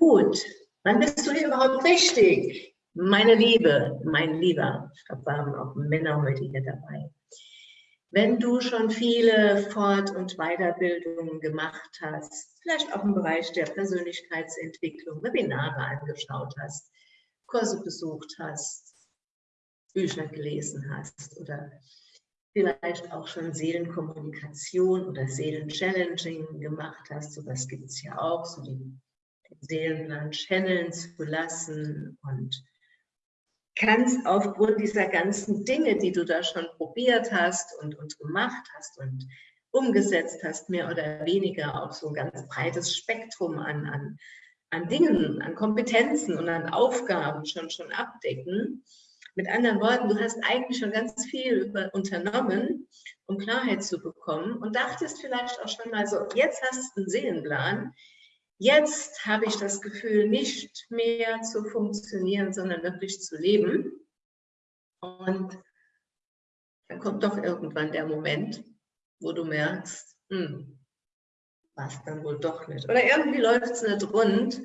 Gut, wann bist du hier überhaupt richtig? Meine Liebe, mein Lieber, ich glaube, wir haben auch Männer heute hier dabei. Wenn du schon viele Fort- und Weiterbildungen gemacht hast, vielleicht auch im Bereich der Persönlichkeitsentwicklung, Webinare angeschaut hast, Kurse besucht hast, Bücher gelesen hast oder vielleicht auch schon Seelenkommunikation oder Seelenchallenging gemacht hast, sowas gibt es ja auch, so die Seelenplan channeln zu lassen und kannst aufgrund dieser ganzen Dinge, die du da schon probiert hast und, und gemacht hast und umgesetzt hast, mehr oder weniger auch so ein ganz breites Spektrum an, an, an Dingen, an Kompetenzen und an Aufgaben schon, schon abdecken. Mit anderen Worten, du hast eigentlich schon ganz viel über, unternommen, um Klarheit zu bekommen und dachtest vielleicht auch schon mal so, jetzt hast du einen Seelenplan, Jetzt habe ich das Gefühl, nicht mehr zu funktionieren, sondern wirklich zu leben. Und dann kommt doch irgendwann der Moment, wo du merkst, hm, was dann wohl doch nicht. Oder irgendwie läuft es nicht rund.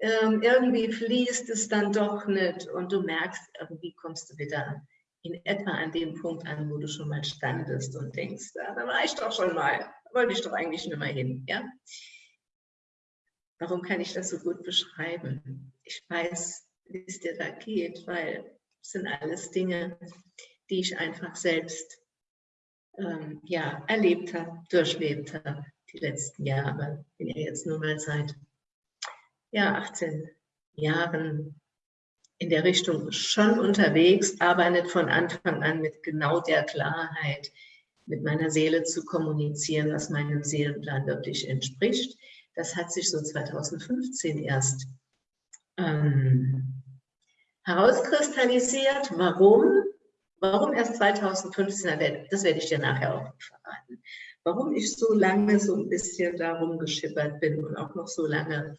Ähm, irgendwie fließt es dann doch nicht und du merkst, irgendwie kommst du wieder in etwa an dem Punkt an, wo du schon mal standest und denkst, ja, da war ich doch schon mal, wollte ich doch eigentlich nicht mehr hin. Ja? Warum kann ich das so gut beschreiben? Ich weiß, wie es dir da geht, weil es sind alles Dinge, die ich einfach selbst ähm, ja, erlebt habe, durchlebt habe, die letzten Jahre. Ich bin ja jetzt nur mal seit ja, 18 Jahren in der Richtung schon unterwegs, aber nicht von Anfang an mit genau der Klarheit, mit meiner Seele zu kommunizieren, was meinem Seelenplan wirklich entspricht. Das hat sich so 2015 erst ähm, herauskristallisiert. Warum? Warum erst 2015? Das werde ich dir nachher auch verraten. Warum ich so lange so ein bisschen darum geschippert bin und auch noch so lange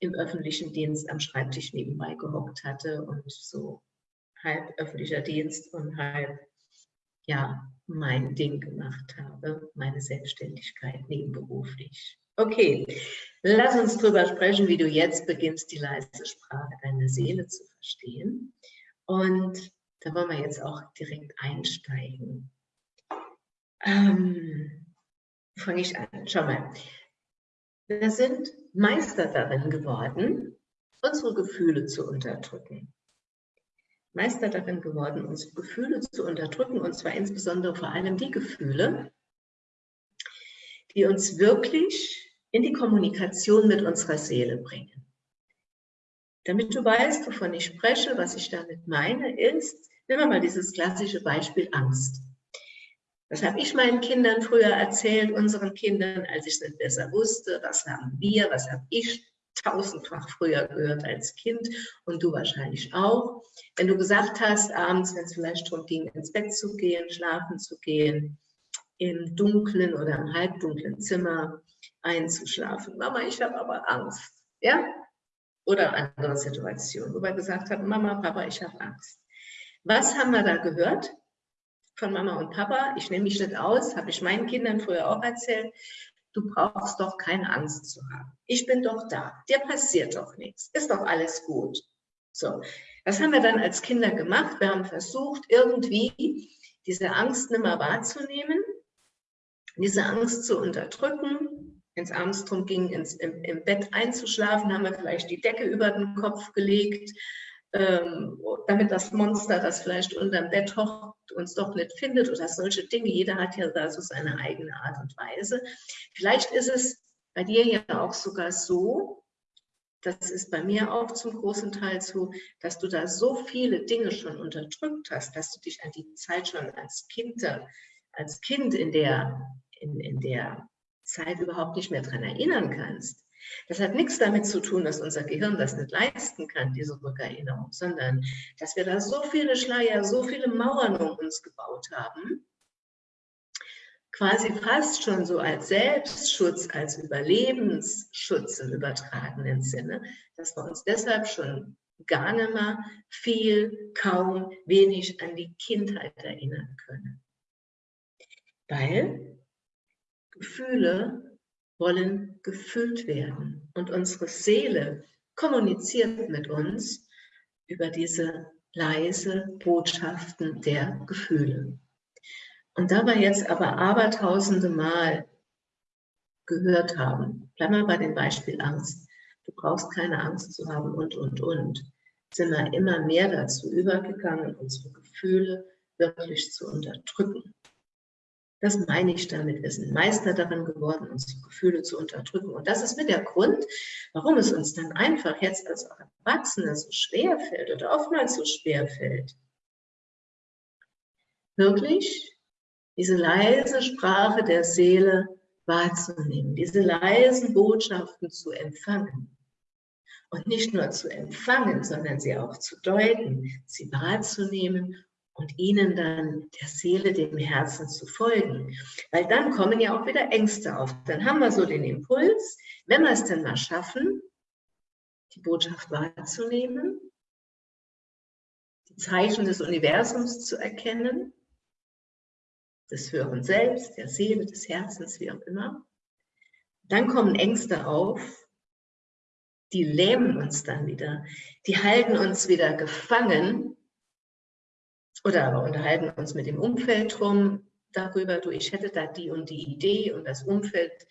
im öffentlichen Dienst am Schreibtisch nebenbei gehockt hatte und so halb öffentlicher Dienst und halb ja mein Ding gemacht habe, meine Selbstständigkeit nebenberuflich. Okay, lass uns darüber sprechen, wie du jetzt beginnst, die leise Sprache deiner Seele zu verstehen. Und da wollen wir jetzt auch direkt einsteigen. Ähm, Fange ich an. Schau mal. Wir sind Meister darin geworden, unsere Gefühle zu unterdrücken. Meister darin geworden, unsere Gefühle zu unterdrücken, und zwar insbesondere vor allem die Gefühle, die uns wirklich in die Kommunikation mit unserer Seele bringen. Damit du weißt, wovon ich spreche, was ich damit meine, ist, nehmen wir mal dieses klassische Beispiel Angst. Das habe ich meinen Kindern früher erzählt, unseren Kindern, als ich es nicht besser wusste. Was haben wir, was habe ich tausendfach früher gehört als Kind und du wahrscheinlich auch. Wenn du gesagt hast, abends, wenn es vielleicht darum ging, ins Bett zu gehen, schlafen zu gehen, im dunklen oder im halbdunklen Zimmer einzuschlafen. Mama, ich habe aber Angst. Ja? Oder andere Situationen, wo wir gesagt haben, Mama, Papa, ich habe Angst. Was haben wir da gehört von Mama und Papa? Ich nehme mich nicht aus, habe ich meinen Kindern früher auch erzählt. Du brauchst doch keine Angst zu haben. Ich bin doch da. Dir passiert doch nichts. Ist doch alles gut. So, was haben wir dann als Kinder gemacht? Wir haben versucht, irgendwie diese Angst nicht mehr wahrzunehmen diese Angst zu unterdrücken. Wenn es abends darum ging, ins, im, im, Bett einzuschlafen, haben wir vielleicht die Decke über den Kopf gelegt, ähm, damit das Monster, das vielleicht unter dem Bett hockt, uns doch nicht findet oder solche Dinge. Jeder hat ja da so seine eigene Art und Weise. Vielleicht ist es bei dir ja auch sogar so, das ist bei mir auch zum großen Teil so, dass du da so viele Dinge schon unterdrückt hast, dass du dich an die Zeit schon als Kind, als Kind in der in, in der Zeit überhaupt nicht mehr daran erinnern kannst. Das hat nichts damit zu tun, dass unser Gehirn das nicht leisten kann, diese Rückerinnerung, sondern dass wir da so viele Schleier, so viele Mauern um uns gebaut haben, quasi fast schon so als Selbstschutz, als Überlebensschutz im übertragenen Sinne, dass wir uns deshalb schon gar nicht mehr viel, kaum, wenig an die Kindheit erinnern können. Weil Gefühle wollen gefüllt werden. Und unsere Seele kommuniziert mit uns über diese leise Botschaften der Gefühle. Und da wir jetzt aber abertausende Mal gehört haben, bleiben wir bei dem Beispiel Angst, du brauchst keine Angst zu haben und, und, und, sind wir immer mehr dazu übergegangen, unsere Gefühle wirklich zu unterdrücken. Das meine ich damit. Wir sind Meister darin geworden, unsere Gefühle zu unterdrücken. Und das ist mit der Grund, warum es uns dann einfach jetzt als Erwachsene so schwer fällt oder oftmals so schwer fällt, wirklich diese leise Sprache der Seele wahrzunehmen, diese leisen Botschaften zu empfangen. Und nicht nur zu empfangen, sondern sie auch zu deuten, sie wahrzunehmen und ihnen dann der Seele, dem Herzen zu folgen. Weil dann kommen ja auch wieder Ängste auf. Dann haben wir so den Impuls, wenn wir es denn mal schaffen, die Botschaft wahrzunehmen, die Zeichen des Universums zu erkennen, des Hören selbst, der Seele, des Herzens, wie auch immer. Dann kommen Ängste auf, die lähmen uns dann wieder, die halten uns wieder gefangen oder aber unterhalten uns mit dem Umfeld drum darüber, du, ich hätte da die und die Idee und das Umfeld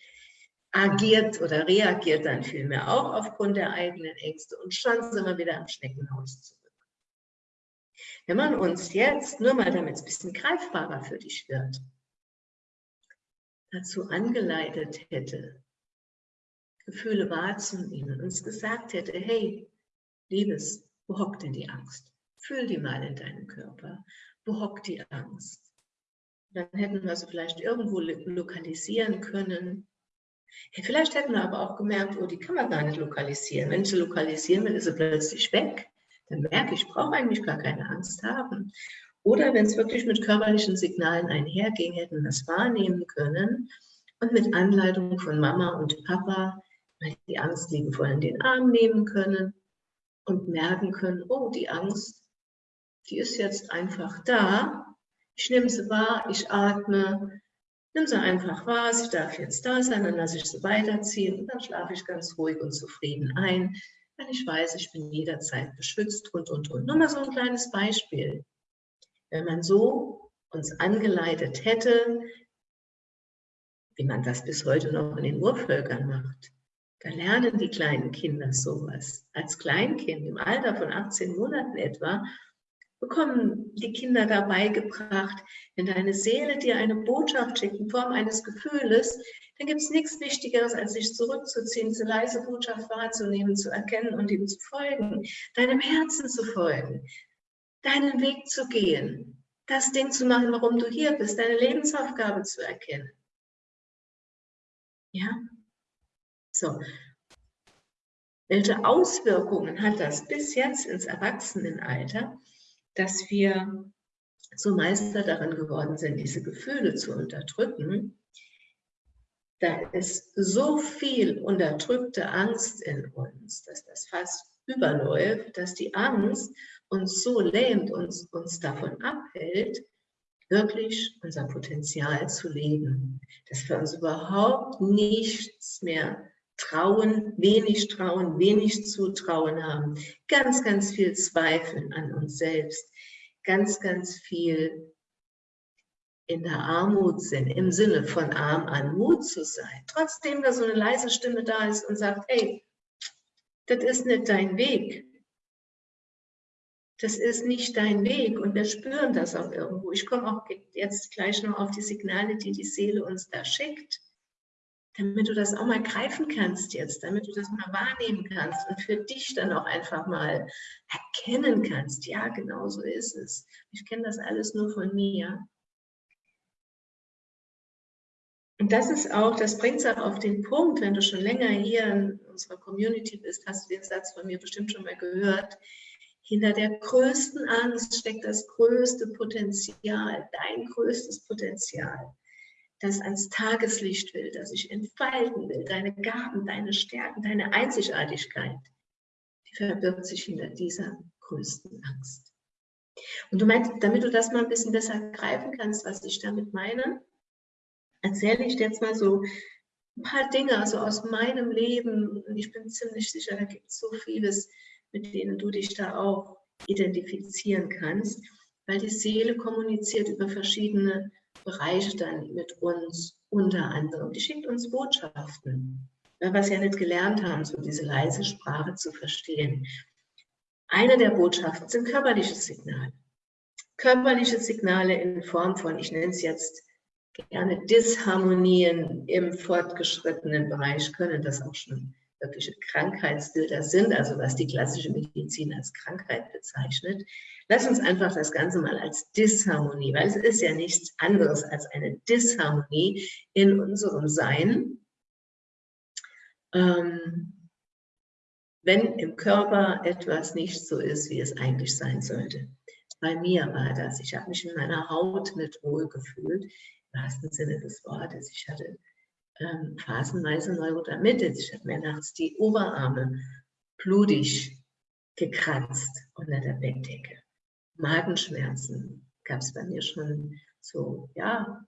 agiert oder reagiert dann vielmehr auch aufgrund der eigenen Ängste und schon sind wir wieder am Schneckenhaus zurück. Wenn man uns jetzt, nur mal damit es ein bisschen greifbarer für dich wird, dazu angeleitet hätte, Gefühle wahrzunehmen, uns gesagt hätte, hey, Liebes, wo hockt denn die Angst? Fühl die mal in deinem Körper. Wo hockt die Angst? Dann hätten wir sie vielleicht irgendwo lokalisieren können. Vielleicht hätten wir aber auch gemerkt, oh, die kann man gar nicht lokalisieren. Wenn ich sie lokalisieren will, ist sie plötzlich weg. Dann merke ich, ich brauche eigentlich gar keine Angst haben. Oder wenn es wirklich mit körperlichen Signalen einherging, hätten wir das wahrnehmen können und mit Anleitung von Mama und Papa die Angst liebevoll in den Arm nehmen können und merken können, oh, die Angst, die ist jetzt einfach da. Ich nehme sie wahr, ich atme, nimm sie einfach wahr, sie darf jetzt da sein, dann lasse ich sie weiterziehen und dann schlafe ich ganz ruhig und zufrieden ein, weil ich weiß, ich bin jederzeit beschützt und, und, und. Nur mal so ein kleines Beispiel. Wenn man so uns angeleitet hätte, wie man das bis heute noch in den Urvölkern macht, da lernen die kleinen Kinder sowas. Als Kleinkind im Alter von 18 Monaten etwa bekommen die Kinder dabei gebracht, wenn deine Seele dir eine Botschaft schickt in Form eines Gefühles, dann gibt es nichts Wichtigeres, als sich zurückzuziehen, diese leise Botschaft wahrzunehmen, zu erkennen und ihm zu folgen, deinem Herzen zu folgen, deinen Weg zu gehen, das Ding zu machen, warum du hier bist, deine Lebensaufgabe zu erkennen. Ja, so. Welche Auswirkungen hat das bis jetzt ins Erwachsenenalter, dass wir so Meister darin geworden sind, diese Gefühle zu unterdrücken? Da ist so viel unterdrückte Angst in uns, dass das fast überläuft, dass die Angst uns so lähmt, uns, uns davon abhält, wirklich unser Potenzial zu leben. Dass wir uns überhaupt nichts mehr Trauen, wenig Trauen, wenig Zutrauen haben, ganz, ganz viel Zweifeln an uns selbst, ganz, ganz viel in der Armut sind, im Sinne von arm an Mut zu sein. Trotzdem da so eine leise Stimme da ist und sagt, hey, das ist nicht dein Weg. Das ist nicht dein Weg und wir spüren das auch irgendwo. Ich komme auch jetzt gleich noch auf die Signale, die die Seele uns da schickt damit du das auch mal greifen kannst jetzt, damit du das mal wahrnehmen kannst und für dich dann auch einfach mal erkennen kannst, ja, genau so ist es. Ich kenne das alles nur von mir. Und das ist auch, das bringt es auch auf den Punkt, wenn du schon länger hier in unserer Community bist, hast du den Satz von mir bestimmt schon mal gehört, hinter der größten Angst steckt das größte Potenzial, dein größtes Potenzial das ans Tageslicht will, das sich entfalten will, deine Gaben, deine Stärken, deine Einzigartigkeit, die verbirgt sich hinter dieser größten Angst. Und du meinst, damit du das mal ein bisschen besser greifen kannst, was ich damit meine, erzähle ich dir jetzt mal so ein paar Dinge also aus meinem Leben. Und ich bin ziemlich sicher, da gibt es so vieles, mit denen du dich da auch identifizieren kannst, weil die Seele kommuniziert über verschiedene Bereiche dann mit uns unter anderem. Die schickt uns Botschaften, weil wir es ja nicht gelernt haben, so diese leise Sprache zu verstehen. Eine der Botschaften sind körperliche Signale. Körperliche Signale in Form von, ich nenne es jetzt gerne Disharmonien im fortgeschrittenen Bereich, können das auch schon wirkliche Krankheitsbilder sind, also was die klassische Medizin als Krankheit bezeichnet. Lass uns einfach das Ganze mal als Disharmonie, weil es ist ja nichts anderes als eine Disharmonie in unserem Sein. Ähm, wenn im Körper etwas nicht so ist, wie es eigentlich sein sollte. Bei mir war das. Ich habe mich in meiner Haut nicht wohl gefühlt, im wahrsten Sinne des Wortes. Ich hatte ähm, phasenweise Neurodermitis. Ich habe mir nachts die Oberarme blutig gekratzt unter der Bettdecke. Magenschmerzen gab es bei mir schon so, ja,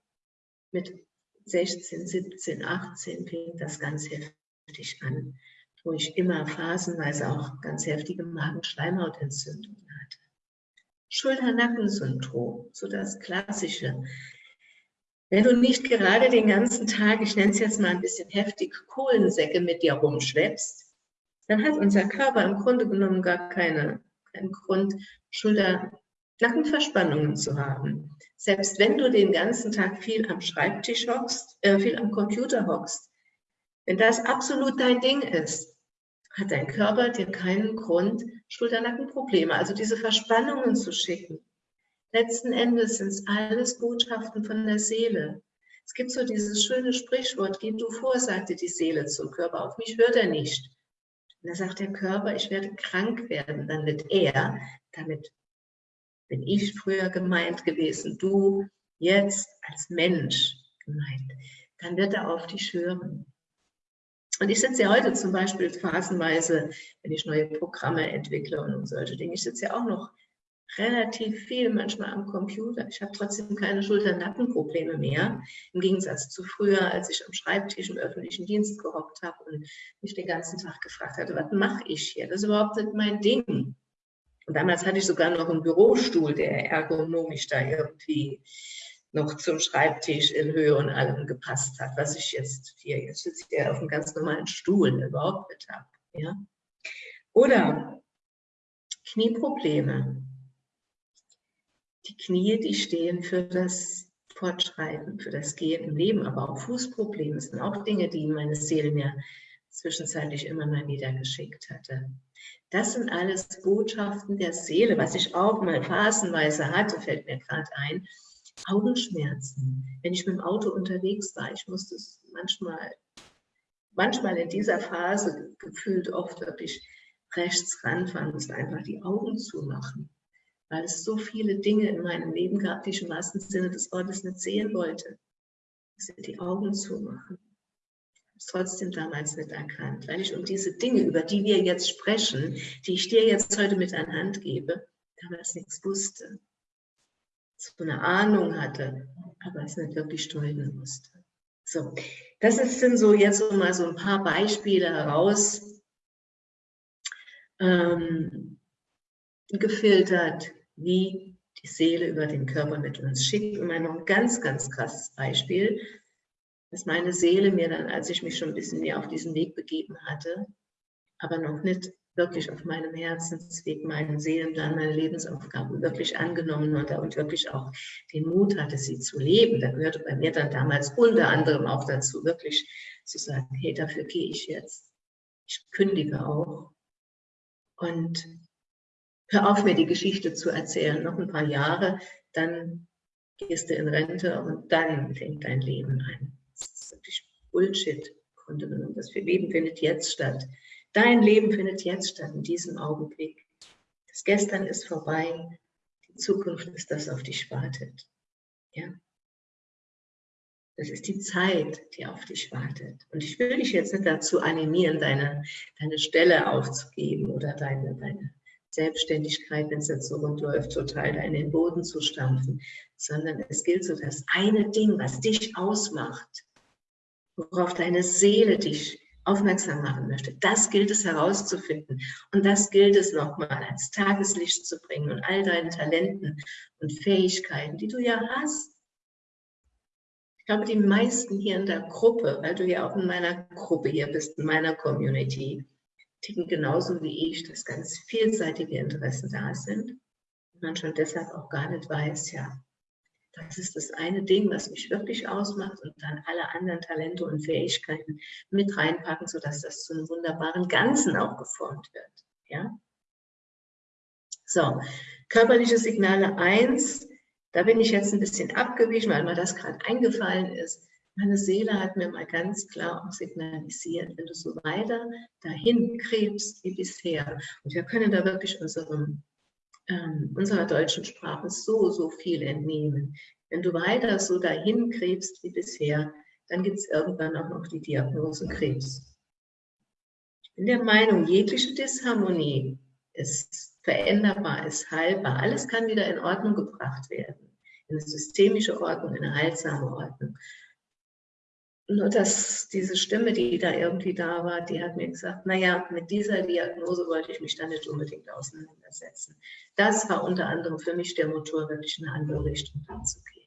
mit 16, 17, 18 fing das ganz heftig an, wo ich immer phasenweise auch ganz heftige Magenschleimhautentzündungen hatte. Schulter-Nackensyndrom, so das Klassische. Wenn du nicht gerade den ganzen Tag, ich nenne es jetzt mal ein bisschen heftig, Kohlensäcke mit dir rumschleppst, dann hat unser Körper im Grunde genommen gar keine, keinen Grund, Schulter-Nackenverspannungen zu haben. Selbst wenn du den ganzen Tag viel am Schreibtisch hockst, äh, viel am Computer hockst, wenn das absolut dein Ding ist, hat dein Körper dir keinen Grund, Schulter-Nackenprobleme, also diese Verspannungen zu schicken. Letzten Endes sind es alles Botschaften von der Seele. Es gibt so dieses schöne Sprichwort, geh du vor, sagte die Seele zum Körper, auf mich hört er nicht. Und da sagt der Körper, ich werde krank werden, dann wird er, damit bin ich früher gemeint gewesen, du jetzt als Mensch gemeint, dann wird er auf dich hören. Und ich sitze ja heute zum Beispiel phasenweise, wenn ich neue Programme entwickle und solche Dinge, ich sitze ja auch noch relativ viel manchmal am Computer. Ich habe trotzdem keine Schulter-Nackenprobleme mehr. Im Gegensatz zu früher, als ich am Schreibtisch im öffentlichen Dienst gehockt habe und mich den ganzen Tag gefragt hatte, was mache ich hier? Das ist überhaupt nicht mein Ding. Und damals hatte ich sogar noch einen Bürostuhl, der ergonomisch da irgendwie noch zum Schreibtisch in Höhe und allem gepasst hat, was ich jetzt hier, jetzt sitze ich hier auf einem ganz normalen Stuhl überhaupt nicht habe. Ja? Oder Knieprobleme die Knie, die stehen für das Fortschreiten, für das Gehen im Leben, aber auch Fußprobleme sind auch Dinge, die meine Seele mir zwischenzeitlich immer mal wieder geschickt hatte. Das sind alles Botschaften der Seele, was ich auch mal phasenweise hatte, fällt mir gerade ein. Augenschmerzen. Wenn ich mit dem Auto unterwegs war, ich musste es manchmal, manchmal in dieser Phase gefühlt oft wirklich rechts ranfahren, musste einfach die Augen zumachen weil es so viele Dinge in meinem Leben gab, die ich im wahrsten Sinne des Wortes nicht sehen wollte. Dass ich die Augen zumachen. Ich habe es trotzdem damals nicht erkannt, weil ich um diese Dinge, über die wir jetzt sprechen, die ich dir jetzt heute mit an Hand gebe, damals nichts wusste. So eine Ahnung hatte, aber es nicht wirklich steuern musste. So, das sind so jetzt mal so ein paar Beispiele heraus, ähm, gefiltert, wie die Seele über den Körper mit uns schickt. Und noch ein ganz, ganz krasses Beispiel, dass meine Seele mir dann, als ich mich schon ein bisschen mehr auf diesen Weg begeben hatte, aber noch nicht wirklich auf meinem Herzensweg, meinen Seelenplan, meine Lebensaufgaben wirklich angenommen hatte und wirklich auch den Mut hatte, sie zu leben. Da gehörte bei mir dann damals unter anderem auch dazu, wirklich zu sagen, hey, dafür gehe ich jetzt. Ich kündige auch. Und hör auf, mir die Geschichte zu erzählen, noch ein paar Jahre, dann gehst du in Rente und dann fängt dein Leben an. Das ist wirklich Bullshit. Das Leben findet jetzt statt. Dein Leben findet jetzt statt, in diesem Augenblick. Das Gestern ist vorbei, die Zukunft ist das, auf dich wartet. Ja? Das ist die Zeit, die auf dich wartet. Und ich will dich jetzt nicht dazu animieren, deine, deine Stelle aufzugeben oder deine, deine Selbstständigkeit, wenn es jetzt so rund läuft, total da in den Boden zu stampfen, sondern es gilt so das eine Ding, was dich ausmacht, worauf deine Seele dich aufmerksam machen möchte. Das gilt es herauszufinden und das gilt es nochmal ans Tageslicht zu bringen und all deinen Talenten und Fähigkeiten, die du ja hast. Ich glaube, die meisten hier in der Gruppe, weil du ja auch in meiner Gruppe hier bist, in meiner Community, ticken genauso wie ich, dass ganz vielseitige Interessen da sind und man schon deshalb auch gar nicht weiß, ja, das ist das eine Ding, was mich wirklich ausmacht und dann alle anderen Talente und Fähigkeiten mit reinpacken, sodass das zu einem wunderbaren Ganzen auch geformt wird. Ja? So, körperliche Signale 1, da bin ich jetzt ein bisschen abgewichen, weil mir das gerade eingefallen ist. Meine Seele hat mir mal ganz klar auch signalisiert, wenn du so weiter dahin krebst wie bisher, und wir können da wirklich unserem ähm, unserer deutschen Sprache so, so viel entnehmen. Wenn du weiter so dahin krebst wie bisher, dann gibt es irgendwann auch noch die Diagnose Krebs. Ich bin der Meinung, jegliche Disharmonie ist veränderbar, ist heilbar. Alles kann wieder in Ordnung gebracht werden. In eine systemische Ordnung, in eine heilsame Ordnung nur dass diese Stimme, die da irgendwie da war, die hat mir gesagt, naja, mit dieser Diagnose wollte ich mich da nicht unbedingt auseinandersetzen. Das war unter anderem für mich der Motor, wirklich in eine andere Richtung zu gehen.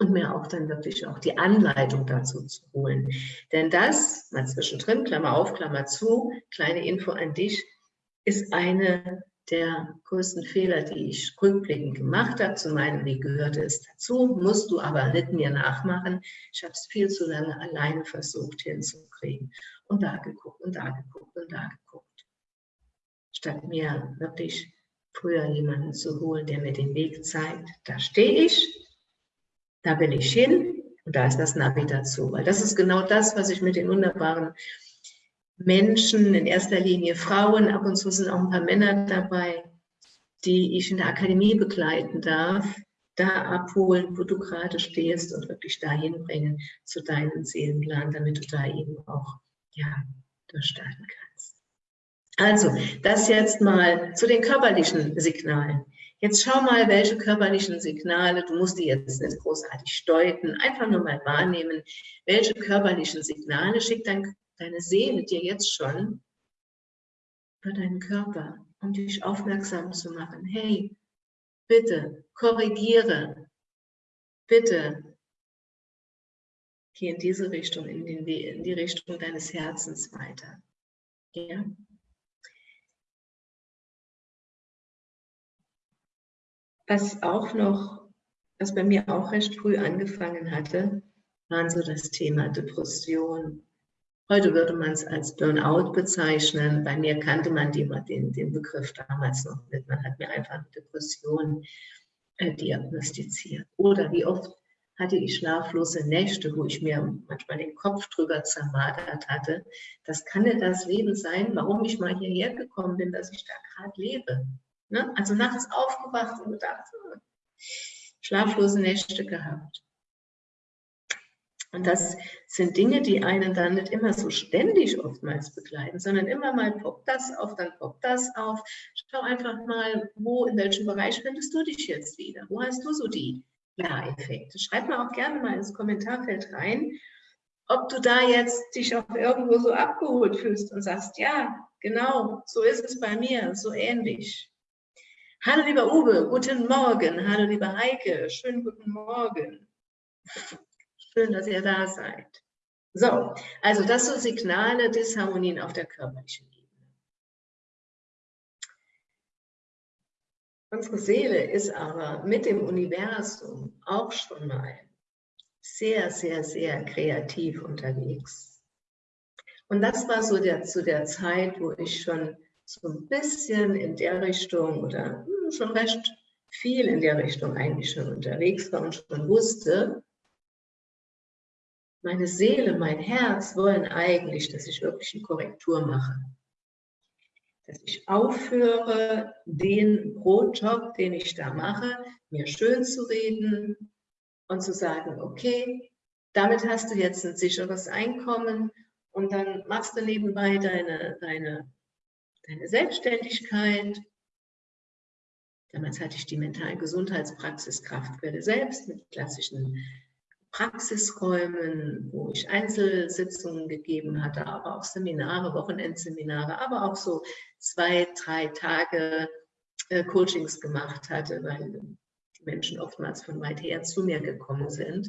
Und mir auch dann wirklich auch die Anleitung dazu zu holen. Denn das, mal zwischendrin, Klammer auf, Klammer zu, kleine Info an dich, ist eine der größten Fehler, die ich rückblickend gemacht habe. Zu meinem Weg gehörte es dazu, musst du aber nicht mir nachmachen. Ich habe es viel zu lange alleine versucht hinzukriegen. Und da geguckt und da geguckt und da geguckt. Statt mir wirklich früher jemanden zu holen, der mir den Weg zeigt, da stehe ich, da will ich hin und da ist das Navi dazu. Weil das ist genau das, was ich mit den wunderbaren Menschen, in erster Linie Frauen, ab und zu sind auch ein paar Männer dabei, die ich in der Akademie begleiten darf, da abholen, wo du gerade stehst und wirklich dahin bringen zu deinem Seelenplan, damit du da eben auch ja, durchstarten kannst. Also, das jetzt mal zu den körperlichen Signalen. Jetzt schau mal, welche körperlichen Signale, du musst die jetzt nicht großartig deuten, einfach nur mal wahrnehmen, welche körperlichen Signale schickt dein deine Seele dir jetzt schon über deinen Körper, um dich aufmerksam zu machen. Hey, bitte korrigiere, bitte geh in diese Richtung, in, den, in die Richtung deines Herzens weiter. Ja? Was auch noch, was bei mir auch recht früh angefangen hatte, waren so das Thema Depression, Heute würde man es als Burnout bezeichnen. Bei mir kannte man die, den, den Begriff damals noch nicht. Man hat mir einfach eine Depression äh, diagnostiziert. Oder wie oft hatte ich schlaflose Nächte, wo ich mir manchmal den Kopf drüber zermadert hatte. Das kann ja das Leben sein, warum ich mal hierher gekommen bin, dass ich da gerade lebe. Ne? Also nachts aufgewacht und gedacht, hm, schlaflose Nächte gehabt. Und das sind Dinge, die einen dann nicht immer so ständig oftmals begleiten, sondern immer mal poppt das auf, dann poppt das auf. Schau einfach mal, wo, in welchem Bereich findest du dich jetzt wieder? Wo hast du so die Ja-Effekte? Schreib mal auch gerne mal ins Kommentarfeld rein, ob du da jetzt dich auch irgendwo so abgeholt fühlst und sagst, ja, genau, so ist es bei mir, so ähnlich. Hallo lieber Uwe, guten Morgen. Hallo lieber Heike, schönen guten Morgen. Schön, dass ihr da seid. So, also das sind Signale Disharmonien auf der körperlichen Ebene. Unsere Seele ist aber mit dem Universum auch schon mal sehr, sehr, sehr kreativ unterwegs. Und das war so der, zu der Zeit, wo ich schon so ein bisschen in der Richtung oder hm, schon recht viel in der Richtung eigentlich schon unterwegs war und schon wusste, meine Seele, mein Herz wollen eigentlich, dass ich wirklich eine Korrektur mache. Dass ich aufhöre, den Brotjob, den ich da mache, mir schön zu reden und zu sagen, okay, damit hast du jetzt ein sicheres Einkommen und dann machst du nebenbei deine, deine, deine Selbstständigkeit. Damals hatte ich die mentale Gesundheitspraxis Kraftquelle selbst mit klassischen Praxisräumen, wo ich Einzelsitzungen gegeben hatte, aber auch Seminare, Wochenendseminare, aber auch so zwei, drei Tage äh, Coachings gemacht hatte, weil die Menschen oftmals von weit her zu mir gekommen sind.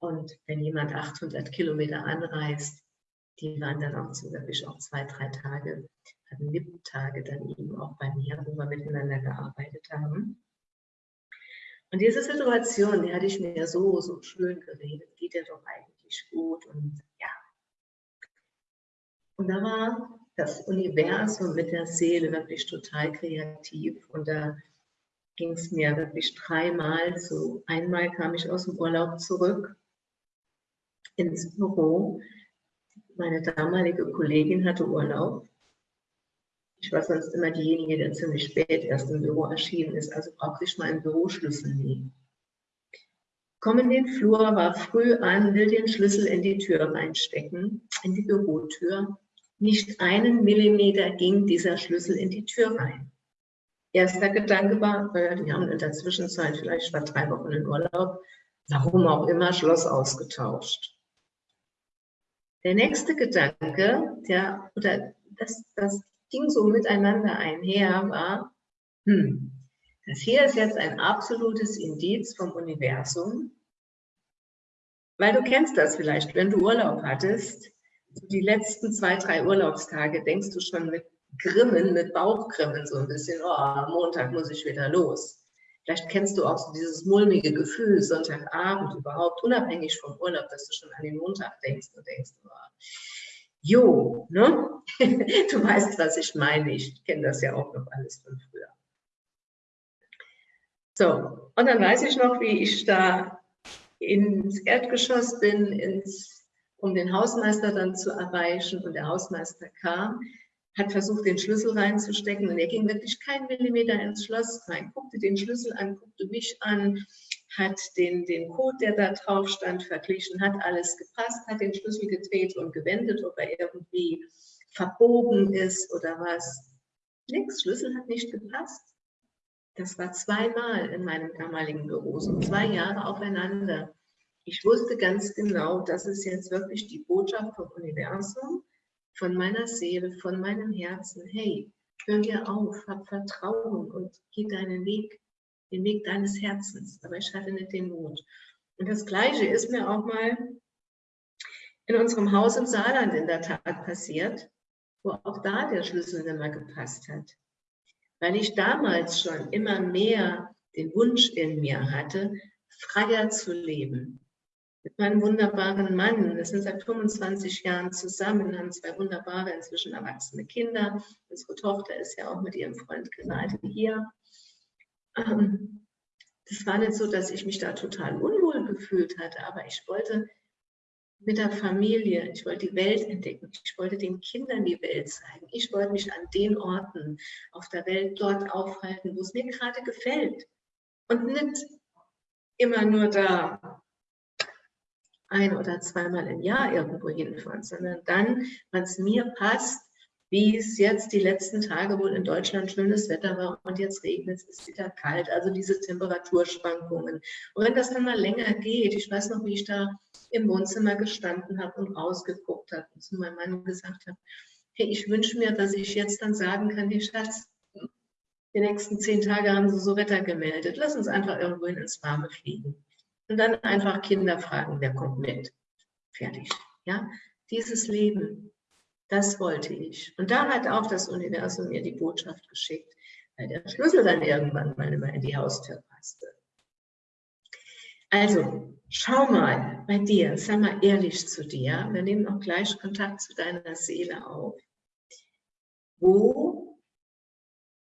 Und wenn jemand 800 Kilometer anreist, die waren dann auch wirklich auch zwei, drei Tage, hatten VIP-Tage dann eben auch bei mir, wo wir miteinander gearbeitet haben. Und diese Situation, die hatte ich mir so, so schön geredet, geht ja doch eigentlich gut und ja. Und da war das Universum mit der Seele wirklich total kreativ und da ging es mir wirklich dreimal so. Einmal kam ich aus dem Urlaub zurück ins Büro. Meine damalige Kollegin hatte Urlaub ich war sonst immer diejenige, der ziemlich spät erst im Büro erschienen ist, also brauchte ich meinen Büroschlüssel nie. Komm in den Flur, war früh an, will den Schlüssel in die Tür reinstecken, in die Bürotür. Nicht einen Millimeter ging dieser Schlüssel in die Tür rein. Erster Gedanke war, die haben in der Zwischenzeit, vielleicht war drei Wochen in Urlaub, warum auch immer, Schloss ausgetauscht. Der nächste Gedanke, der, oder das, das ging so miteinander einher, war, hm, das hier ist jetzt ein absolutes Indiz vom Universum, weil du kennst das vielleicht, wenn du Urlaub hattest, die letzten zwei, drei Urlaubstage denkst du schon mit Grimmen, mit Bauchgrimmen so ein bisschen, oh, Montag muss ich wieder los. Vielleicht kennst du auch so dieses mulmige Gefühl Sonntagabend überhaupt, unabhängig vom Urlaub, dass du schon an den Montag denkst und denkst, oh, Jo, ne? du weißt, was ich meine. Ich kenne das ja auch noch alles von früher. So, und dann weiß ich noch, wie ich da ins Erdgeschoss bin, ins, um den Hausmeister dann zu erreichen. Und der Hausmeister kam, hat versucht, den Schlüssel reinzustecken. Und er ging wirklich keinen Millimeter ins Schloss rein, guckte den Schlüssel an, guckte mich an, hat den, den Code, der da drauf stand, verglichen, hat alles gepasst, hat den Schlüssel gedreht und gewendet, ob er irgendwie verbogen ist oder was. Nix, Schlüssel hat nicht gepasst. Das war zweimal in meinem damaligen Büro, so zwei Jahre aufeinander. Ich wusste ganz genau, das ist jetzt wirklich die Botschaft vom Universum, von meiner Seele, von meinem Herzen. Hey, hör dir auf, hab Vertrauen und geh deinen Weg den Weg deines Herzens, aber ich hatte nicht den Mut. Und das Gleiche ist mir auch mal in unserem Haus im Saarland in der Tat passiert, wo auch da der Schlüssel nicht mehr gepasst hat. Weil ich damals schon immer mehr den Wunsch in mir hatte, freier zu leben. Mit meinem wunderbaren Mann, wir sind seit 25 Jahren zusammen, haben zwei wunderbare, inzwischen erwachsene Kinder. Unsere Tochter ist ja auch mit ihrem Freund gerade hier. Ähm, das war nicht so, dass ich mich da total unwohl gefühlt hatte, aber ich wollte mit der Familie, ich wollte die Welt entdecken, ich wollte den Kindern die Welt zeigen, ich wollte mich an den Orten auf der Welt dort aufhalten, wo es mir gerade gefällt. Und nicht immer nur da ein oder zweimal im Jahr irgendwo hinfahren, sondern dann, wenn es mir passt, wie es jetzt die letzten Tage wohl in Deutschland schönes Wetter war und jetzt regnet es, ist wieder kalt, also diese Temperaturschwankungen. Und wenn das dann mal länger geht, ich weiß noch, wie ich da im Wohnzimmer gestanden habe und rausgeguckt habe und zu meinem Mann gesagt habe, hey, ich wünsche mir, dass ich jetzt dann sagen kann, hey Schatz, die nächsten zehn Tage haben sie so Wetter gemeldet, lass uns einfach irgendwo ins Warme fliegen. Und dann einfach Kinder fragen, wer kommt mit. Fertig. Ja, dieses Leben, das wollte ich. Und da hat auch das Universum mir die Botschaft geschickt, weil der Schlüssel dann irgendwann mal immer in die Haustür passte. Also, schau mal bei dir, sei mal ehrlich zu dir. Wir nehmen auch gleich Kontakt zu deiner Seele auf. Wo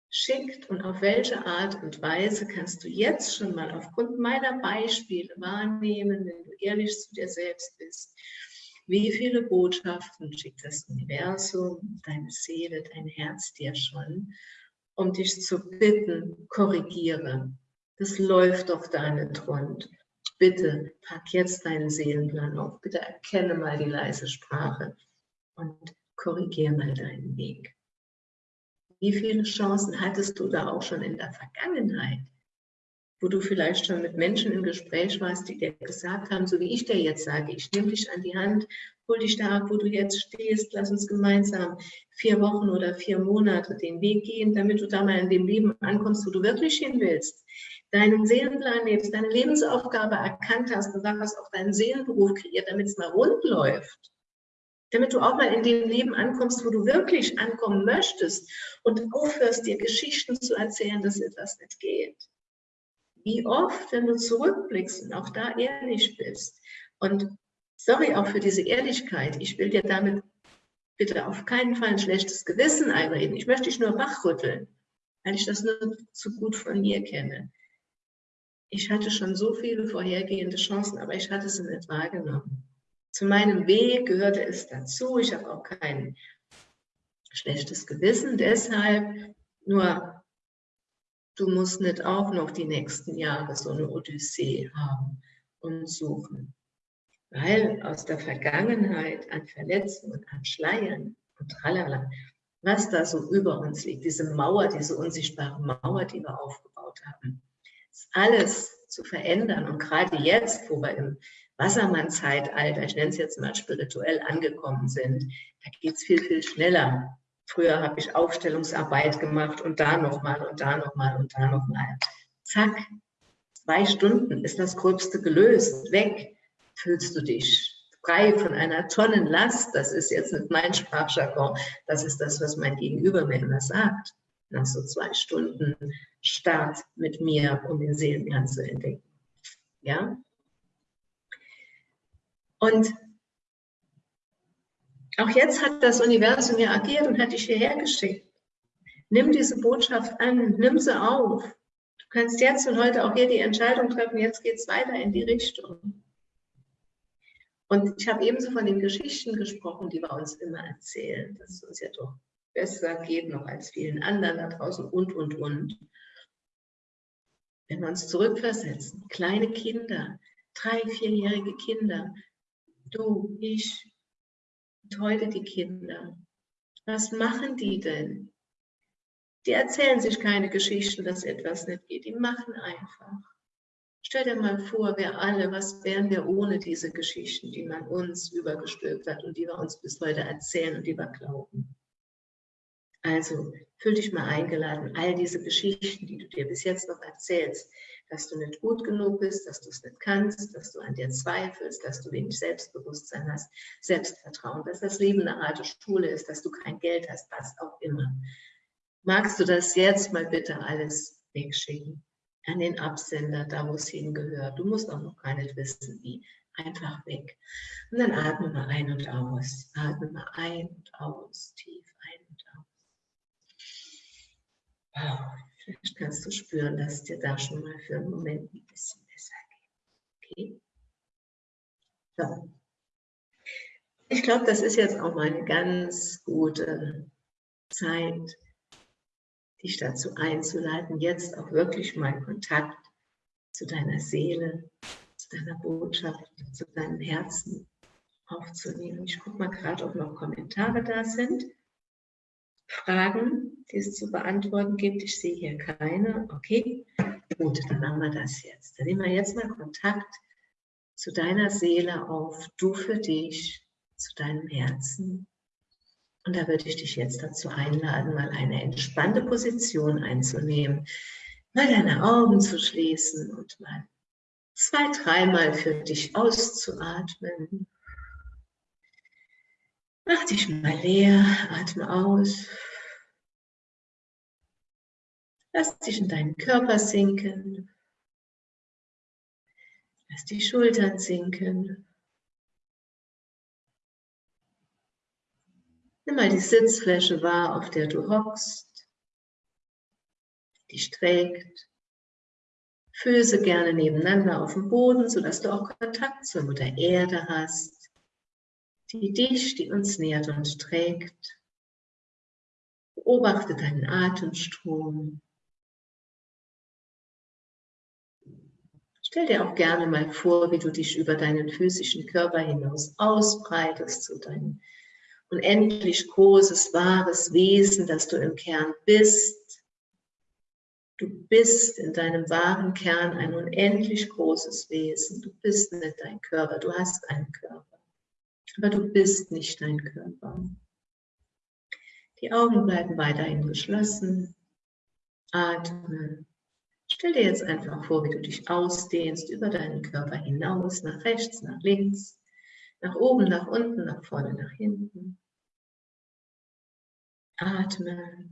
schickt und auf welche Art und Weise kannst du jetzt schon mal aufgrund meiner Beispiele wahrnehmen, wenn du ehrlich zu dir selbst bist wie viele Botschaften schickt das Universum, deine Seele, dein Herz dir schon, um dich zu bitten, korrigiere. Das läuft doch da nicht rund. Bitte pack jetzt deinen Seelenplan auf. Bitte erkenne mal die leise Sprache und korrigiere mal deinen Weg. Wie viele Chancen hattest du da auch schon in der Vergangenheit? Wo du vielleicht schon mit Menschen im Gespräch warst, die dir gesagt haben, so wie ich dir jetzt sage, ich nehme dich an die Hand, hol dich da ab, wo du jetzt stehst, lass uns gemeinsam vier Wochen oder vier Monate den Weg gehen, damit du da mal in dem Leben ankommst, wo du wirklich hin willst, deinen Seelenplan lebst, deine Lebensaufgabe erkannt hast und daraus auch deinen Seelenberuf kreiert, damit es mal rund läuft damit du auch mal in dem Leben ankommst, wo du wirklich ankommen möchtest und aufhörst, dir Geschichten zu erzählen, dass etwas nicht geht. Wie oft, wenn du zurückblickst und auch da ehrlich bist und sorry auch für diese Ehrlichkeit, ich will dir damit bitte auf keinen Fall ein schlechtes Gewissen einreden, ich möchte dich nur wachrütteln, weil ich das nur zu gut von mir kenne. Ich hatte schon so viele vorhergehende Chancen, aber ich hatte sie nicht wahrgenommen. Zu meinem Weg gehörte es dazu. Ich habe auch kein schlechtes Gewissen. Deshalb nur, du musst nicht auch noch die nächsten Jahre so eine Odyssee haben und suchen. Weil aus der Vergangenheit an Verletzungen, an Schleiern und tralala, was da so über uns liegt, diese Mauer, diese unsichtbare Mauer, die wir aufgebaut haben, ist alles zu verändern. Und gerade jetzt, wo wir im Wassermann-Zeitalter, ich nenne es jetzt mal spirituell angekommen sind, da geht es viel, viel schneller. Früher habe ich Aufstellungsarbeit gemacht und da nochmal und da nochmal und da nochmal. Zack, zwei Stunden ist das Gröbste gelöst, weg, fühlst du dich frei von einer Tonnenlast. Das ist jetzt nicht mein Sprachjargon, das ist das, was mein Gegenüber mir immer sagt. Nach so zwei Stunden Start mit mir, um den Seelenplan zu entdecken. Ja, und auch jetzt hat das Universum ja agiert und hat dich hierher geschickt. Nimm diese Botschaft an, nimm sie auf. Du kannst jetzt und heute auch hier die Entscheidung treffen, jetzt geht es weiter in die Richtung. Und ich habe ebenso von den Geschichten gesprochen, die wir uns immer erzählen, dass es uns ja doch besser geht noch als vielen anderen da draußen und, und, und. Wenn wir uns zurückversetzen, kleine Kinder, drei, vierjährige Kinder, du, ich heute die Kinder. Was machen die denn? Die erzählen sich keine Geschichten, dass etwas nicht geht. Die machen einfach. Stell dir mal vor, wir alle, was wären wir ohne diese Geschichten, die man uns übergestülpt hat und die wir uns bis heute erzählen und die wir glauben. Also fühl dich mal eingeladen, all diese Geschichten, die du dir bis jetzt noch erzählst, dass du nicht gut genug bist, dass du es nicht kannst, dass du an dir zweifelst, dass du wenig Selbstbewusstsein hast, Selbstvertrauen, dass das Leben eine harte Schule ist, dass du kein Geld hast, was auch immer. Magst du das jetzt mal bitte alles wegschicken? An den Absender, da wo es hingehört. Du musst auch noch gar nicht wissen, wie. Einfach weg. Und dann atme mal ein und aus. Atme mal ein und aus. Tief ein und aus. Wow. Vielleicht kannst du spüren, dass dir da schon mal für einen Moment ein bisschen besser geht. Okay? So. Ich glaube, das ist jetzt auch mal eine ganz gute Zeit, dich dazu einzuleiten, jetzt auch wirklich mal Kontakt zu deiner Seele, zu deiner Botschaft, zu deinem Herzen aufzunehmen. Ich gucke mal gerade, ob noch Kommentare da sind. Fragen, die es zu beantworten gibt. Ich sehe hier keine. Okay, gut, dann machen wir das jetzt. Dann nehmen wir jetzt mal Kontakt zu deiner Seele auf, du für dich, zu deinem Herzen. Und da würde ich dich jetzt dazu einladen, mal eine entspannte Position einzunehmen, mal deine Augen zu schließen und mal zwei, dreimal für dich auszuatmen. Mach dich mal leer, atme aus. Lass dich in deinen Körper sinken. Lass die Schultern sinken. Nimm mal die Sitzfläche wahr, auf der du hockst, die dich trägt. Füße gerne nebeneinander auf dem Boden, sodass du auch Kontakt zur Mutter Erde hast die dich, die uns nährt und trägt. Beobachte deinen Atemstrom. Stell dir auch gerne mal vor, wie du dich über deinen physischen Körper hinaus ausbreitest zu deinem unendlich großes, wahres Wesen, das du im Kern bist. Du bist in deinem wahren Kern ein unendlich großes Wesen. Du bist nicht dein Körper, du hast einen Körper. Aber du bist nicht dein Körper. Die Augen bleiben weiterhin geschlossen. Atme. Stell dir jetzt einfach vor, wie du dich ausdehnst über deinen Körper hinaus, nach rechts, nach links, nach oben, nach unten, nach vorne, nach hinten. Atme.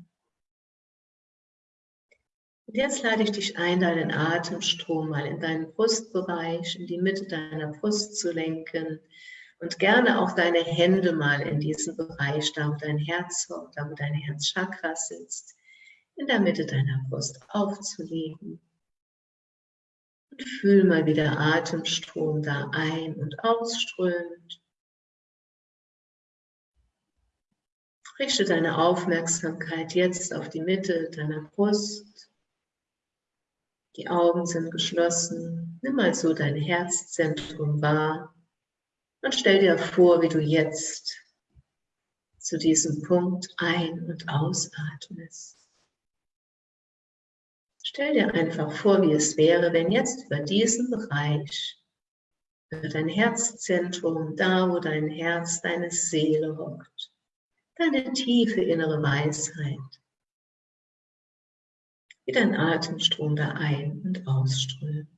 Und jetzt lade ich dich ein, deinen Atemstrom mal in deinen Brustbereich, in die Mitte deiner Brust zu lenken und gerne auch deine Hände mal in diesen Bereich, da wo dein Herz da wo dein Herzchakra sitzt, in der Mitte deiner Brust aufzulegen. Und fühl mal, wie der Atemstrom da ein- und ausströmt. Richte deine Aufmerksamkeit jetzt auf die Mitte deiner Brust. Die Augen sind geschlossen. Nimm mal so dein Herzzentrum wahr und stell dir vor, wie du jetzt zu diesem Punkt ein- und ausatmest. Stell dir einfach vor, wie es wäre, wenn jetzt über diesen Bereich, über dein Herzzentrum, da wo dein Herz, deine Seele hockt, deine tiefe innere Weisheit, wie dein Atemstrom da ein- und ausströmt.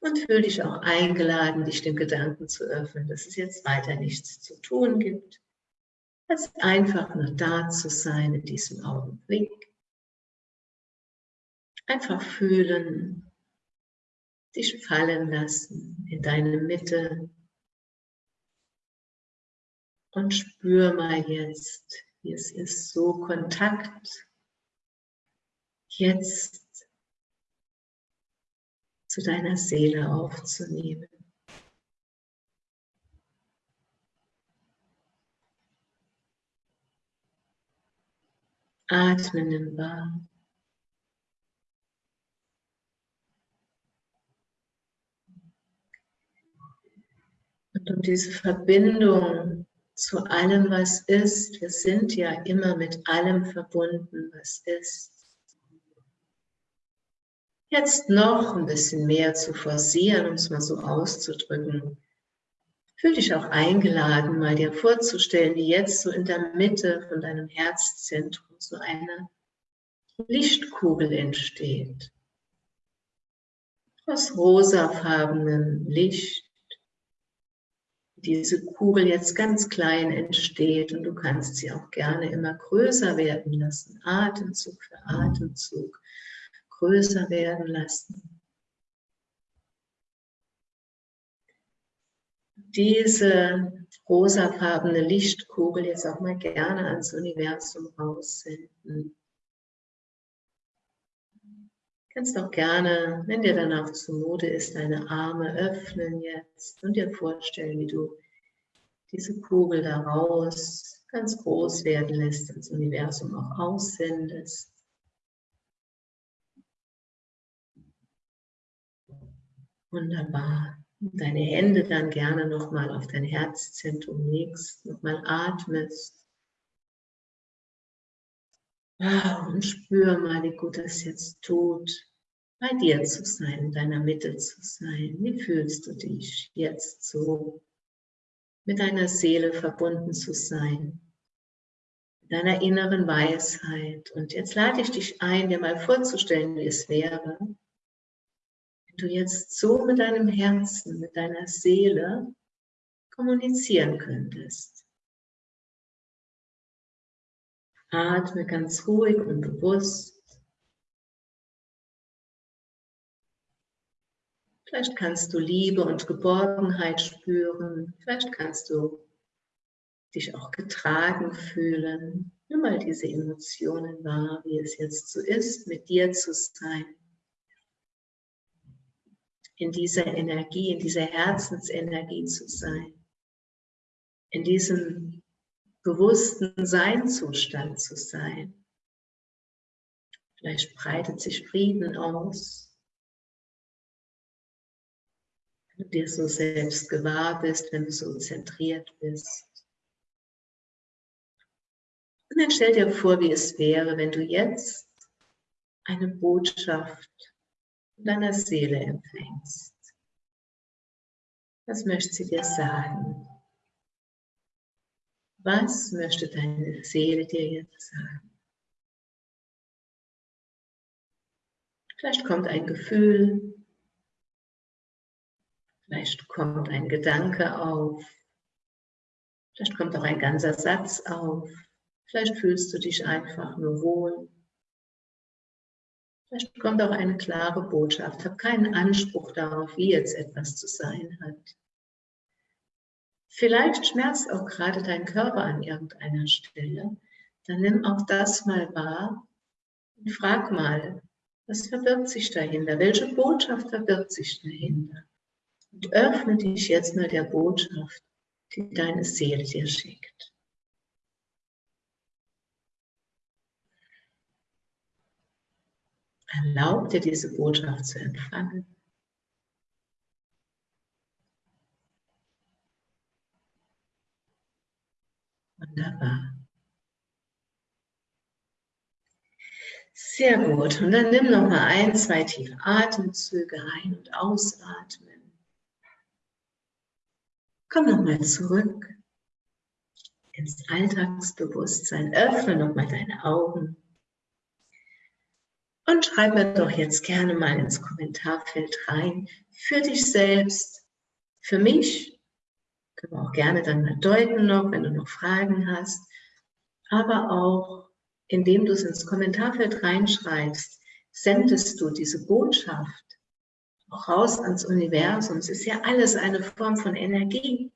Und fühle dich auch eingeladen, dich dem Gedanken zu öffnen, dass es jetzt weiter nichts zu tun gibt, als einfach nur da zu sein in diesem Augenblick. Einfach fühlen, dich fallen lassen in deine Mitte und spür mal jetzt, wie es ist, so Kontakt jetzt zu deiner Seele aufzunehmen. Atmen im wahr. Und um diese Verbindung zu allem, was ist, wir sind ja immer mit allem verbunden, was ist. Jetzt noch ein bisschen mehr zu forcieren, um es mal so auszudrücken. Fühl dich auch eingeladen, mal dir vorzustellen, wie jetzt so in der Mitte von deinem Herzzentrum so eine Lichtkugel entsteht. Aus rosafarbenem Licht. Diese Kugel jetzt ganz klein entsteht und du kannst sie auch gerne immer größer werden lassen, Atemzug für Atemzug größer werden lassen. Diese rosafarbene Lichtkugel jetzt auch mal gerne ans Universum raussenden. Du kannst auch gerne, wenn dir danach zumute ist, deine Arme öffnen jetzt und dir vorstellen, wie du diese Kugel daraus ganz groß werden lässt, ins Universum auch aussendest. Wunderbar deine Hände dann gerne nochmal auf dein Herzzentrum legst, nochmal atmest. Und spür mal, wie gut es jetzt tut, bei dir zu sein, in deiner Mitte zu sein. Wie fühlst du dich jetzt so, mit deiner Seele verbunden zu sein, deiner inneren Weisheit. Und jetzt lade ich dich ein, dir mal vorzustellen, wie es wäre, du jetzt so mit deinem Herzen, mit deiner Seele kommunizieren könntest. Atme ganz ruhig und bewusst. Vielleicht kannst du Liebe und Geborgenheit spüren. Vielleicht kannst du dich auch getragen fühlen. Nimm mal diese Emotionen wahr, wie es jetzt so ist, mit dir zu sein in dieser Energie, in dieser Herzensenergie zu sein, in diesem bewussten Seinzustand zu sein. Vielleicht breitet sich Frieden aus, wenn du dir so selbst gewahr bist, wenn du so zentriert bist. Und dann stell dir vor, wie es wäre, wenn du jetzt eine Botschaft deiner Seele empfängst. Was möchte sie dir sagen? Was möchte deine Seele dir jetzt sagen? Vielleicht kommt ein Gefühl, vielleicht kommt ein Gedanke auf, vielleicht kommt auch ein ganzer Satz auf, vielleicht fühlst du dich einfach nur wohl. Vielleicht kommt auch eine klare Botschaft. Hab keinen Anspruch darauf, wie jetzt etwas zu sein hat. Vielleicht schmerzt auch gerade dein Körper an irgendeiner Stelle. Dann nimm auch das mal wahr und frag mal, was verbirgt sich dahinter? Welche Botschaft verbirgt sich dahinter? Und öffne dich jetzt mal der Botschaft, die deine Seele dir schickt. Erlaub dir diese Botschaft zu empfangen. Wunderbar. Sehr gut. Und dann nimm noch mal ein, zwei tiefe Atemzüge ein- und ausatmen. Komm noch mal zurück ins Alltagsbewusstsein. Öffne noch mal deine Augen. Und schreib mir doch jetzt gerne mal ins Kommentarfeld rein, für dich selbst, für mich, können wir auch gerne dann mal deuten noch, wenn du noch Fragen hast, aber auch, indem du es ins Kommentarfeld reinschreibst, sendest du diese Botschaft auch raus ans Universum. Es ist ja alles eine Form von Energie.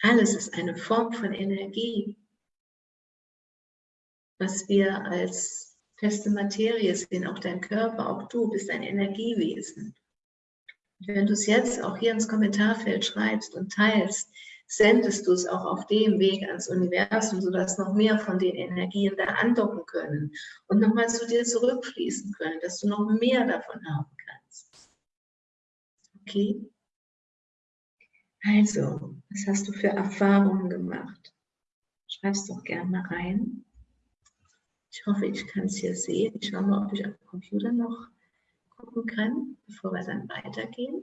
Alles ist eine Form von Energie, was wir als feste Materie sehen, auch dein Körper, auch du bist ein Energiewesen. Und wenn du es jetzt auch hier ins Kommentarfeld schreibst und teilst, sendest du es auch auf dem Weg ans Universum, sodass noch mehr von den Energien da andocken können und nochmal zu dir zurückfließen können, dass du noch mehr davon haben kannst. Okay? Also, was hast du für Erfahrungen gemacht? Schreib es doch gerne rein. Ich hoffe, ich kann es hier sehen. Ich schaue mal, ob ich auf dem Computer noch gucken kann, bevor wir dann weitergehen.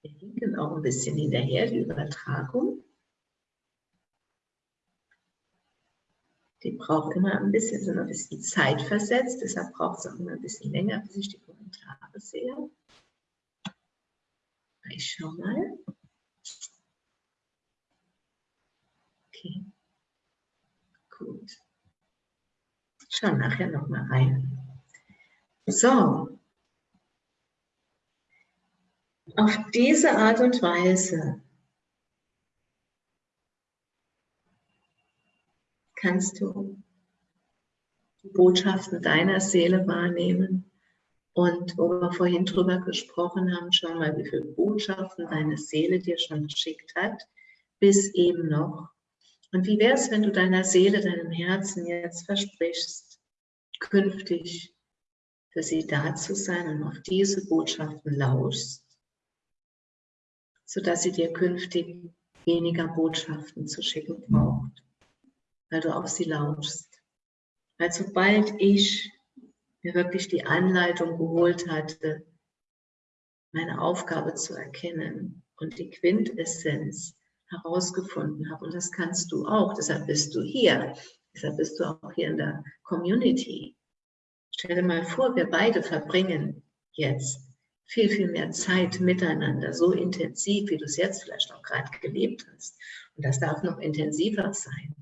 Wir hinken auch ein bisschen hinterher, die Übertragung. Die braucht immer ein bisschen, so ein bisschen Zeit versetzt, deshalb braucht es auch immer ein bisschen länger, bis ich die Kommentare sehe. Ich schaue mal. Okay. Gut. Schau nachher nochmal rein. So. Auf diese Art und Weise kannst du die Botschaften deiner Seele wahrnehmen. Und wo wir vorhin drüber gesprochen haben, schau mal, wie viele Botschaften deine Seele dir schon geschickt hat, bis eben noch und wie wäre es, wenn du deiner Seele, deinem Herzen jetzt versprichst, künftig für sie da zu sein und auf diese Botschaften lauschst, sodass sie dir künftig weniger Botschaften zu schicken braucht, weil du auf sie lauschst. Weil sobald ich mir wirklich die Anleitung geholt hatte, meine Aufgabe zu erkennen und die Quintessenz herausgefunden habe. Und das kannst du auch. Deshalb bist du hier. Deshalb bist du auch hier in der Community. Stell dir mal vor, wir beide verbringen jetzt viel, viel mehr Zeit miteinander, so intensiv, wie du es jetzt vielleicht auch gerade gelebt hast. Und das darf noch intensiver sein,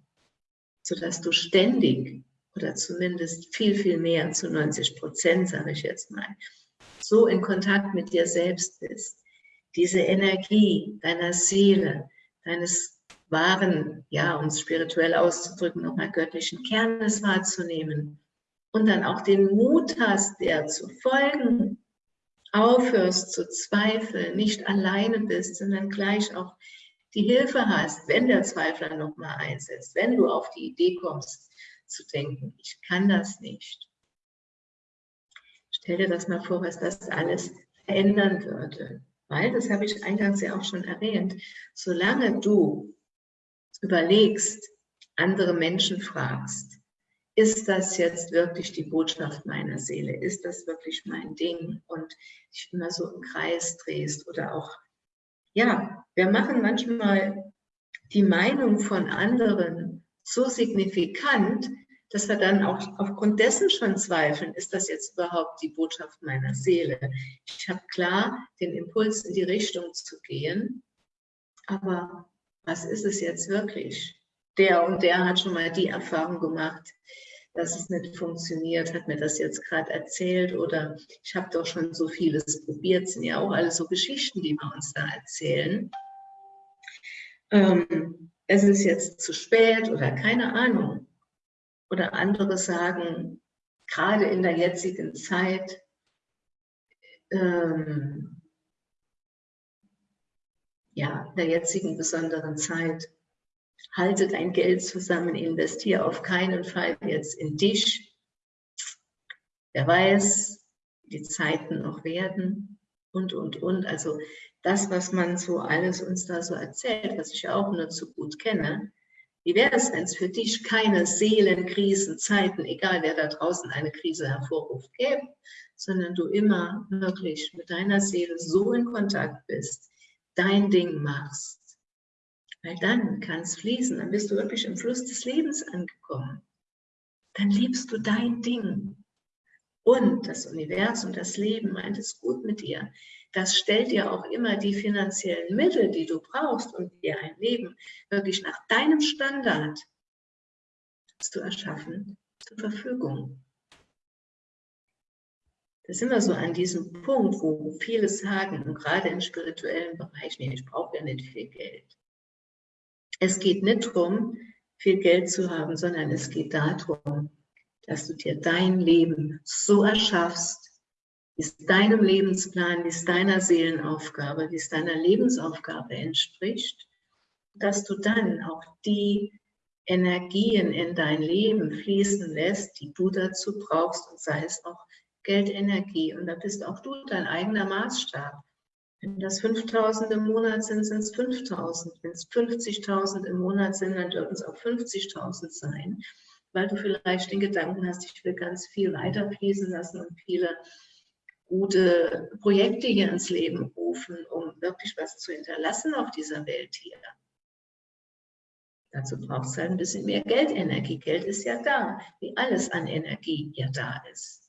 sodass du ständig oder zumindest viel, viel mehr, zu 90 Prozent, sage ich jetzt mal, so in Kontakt mit dir selbst bist. Diese Energie deiner Seele, deines wahren, ja, uns spirituell auszudrücken, nochmal göttlichen Kernes wahrzunehmen und dann auch den Mut hast, der zu folgen, aufhörst zu zweifeln, nicht alleine bist, sondern gleich auch die Hilfe hast, wenn der Zweifler nochmal einsetzt, wenn du auf die Idee kommst, zu denken, ich kann das nicht. Stell dir das mal vor, was das alles verändern würde Weil, das habe ich eingangs ja auch schon erwähnt, solange du überlegst, andere Menschen fragst, ist das jetzt wirklich die Botschaft meiner Seele? Ist das wirklich mein Ding? Und dich immer so im Kreis drehst oder auch, ja, wir machen manchmal die Meinung von anderen so signifikant, dass wir dann auch aufgrund dessen schon zweifeln, ist das jetzt überhaupt die Botschaft meiner Seele? Ich habe klar den Impuls in die Richtung zu gehen, aber was ist es jetzt wirklich? Der und der hat schon mal die Erfahrung gemacht, dass es nicht funktioniert, hat mir das jetzt gerade erzählt oder ich habe doch schon so vieles probiert, sind ja auch alles so Geschichten, die wir uns da erzählen. Ähm, es ist jetzt zu spät oder keine Ahnung. Oder andere sagen, gerade in der jetzigen Zeit, ähm, ja, der jetzigen besonderen Zeit, halte dein Geld zusammen, investiere auf keinen Fall jetzt in dich. Wer weiß, die Zeiten noch werden und, und, und. Also das, was man so alles uns da so erzählt, was ich auch nur zu gut kenne, wie wäre es, wenn es für dich keine Seelenkrisen, Zeiten, egal wer da draußen eine Krise hervorruft, gäbe, sondern du immer wirklich mit deiner Seele so in Kontakt bist, dein Ding machst. Weil dann kann es fließen, dann bist du wirklich im Fluss des Lebens angekommen. Dann liebst du dein Ding. Und das Universum, das Leben meint es gut mit dir das stellt dir auch immer die finanziellen Mittel, die du brauchst, um dir ein Leben wirklich nach deinem Standard zu erschaffen, zur Verfügung. Da sind wir so an diesem Punkt, wo viele sagen, und gerade im spirituellen Bereich, nee, ich brauche ja nicht viel Geld. Es geht nicht darum, viel Geld zu haben, sondern es geht darum, dass du dir dein Leben so erschaffst, es deinem Lebensplan, es deiner Seelenaufgabe, es deiner Lebensaufgabe entspricht, dass du dann auch die Energien in dein Leben fließen lässt, die du dazu brauchst, und sei es auch Geldenergie. Und da bist auch du dein eigener Maßstab. Wenn das 5.000 im Monat sind, sind es 5.000. Wenn es 50.000 im Monat sind, dann dürfen es auch 50.000 sein, weil du vielleicht den Gedanken hast, ich will ganz viel weiterfließen lassen und viele gute Projekte hier ins Leben rufen, um wirklich was zu hinterlassen auf dieser Welt hier. Dazu braucht es halt ein bisschen mehr Geldenergie. Geld ist ja da, wie alles an Energie ja da ist.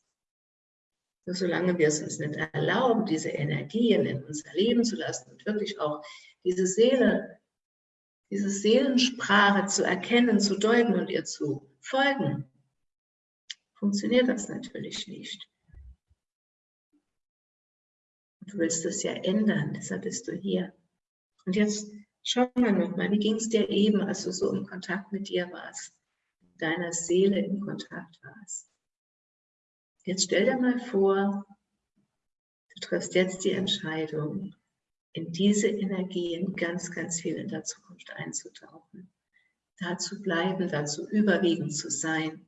Nur solange wir es uns nicht erlauben, diese Energien in unser Leben zu lassen und wirklich auch diese Seele, diese Seelensprache zu erkennen, zu deuten und ihr zu folgen, funktioniert das natürlich nicht. Du willst es ja ändern, deshalb bist du hier. Und jetzt schau mal nochmal, wie ging es dir eben, als du so im Kontakt mit dir warst, deiner Seele in Kontakt warst. Jetzt stell dir mal vor, du triffst jetzt die Entscheidung, in diese Energien ganz, ganz viel in der Zukunft einzutauchen. Da zu bleiben, dazu überwiegend zu sein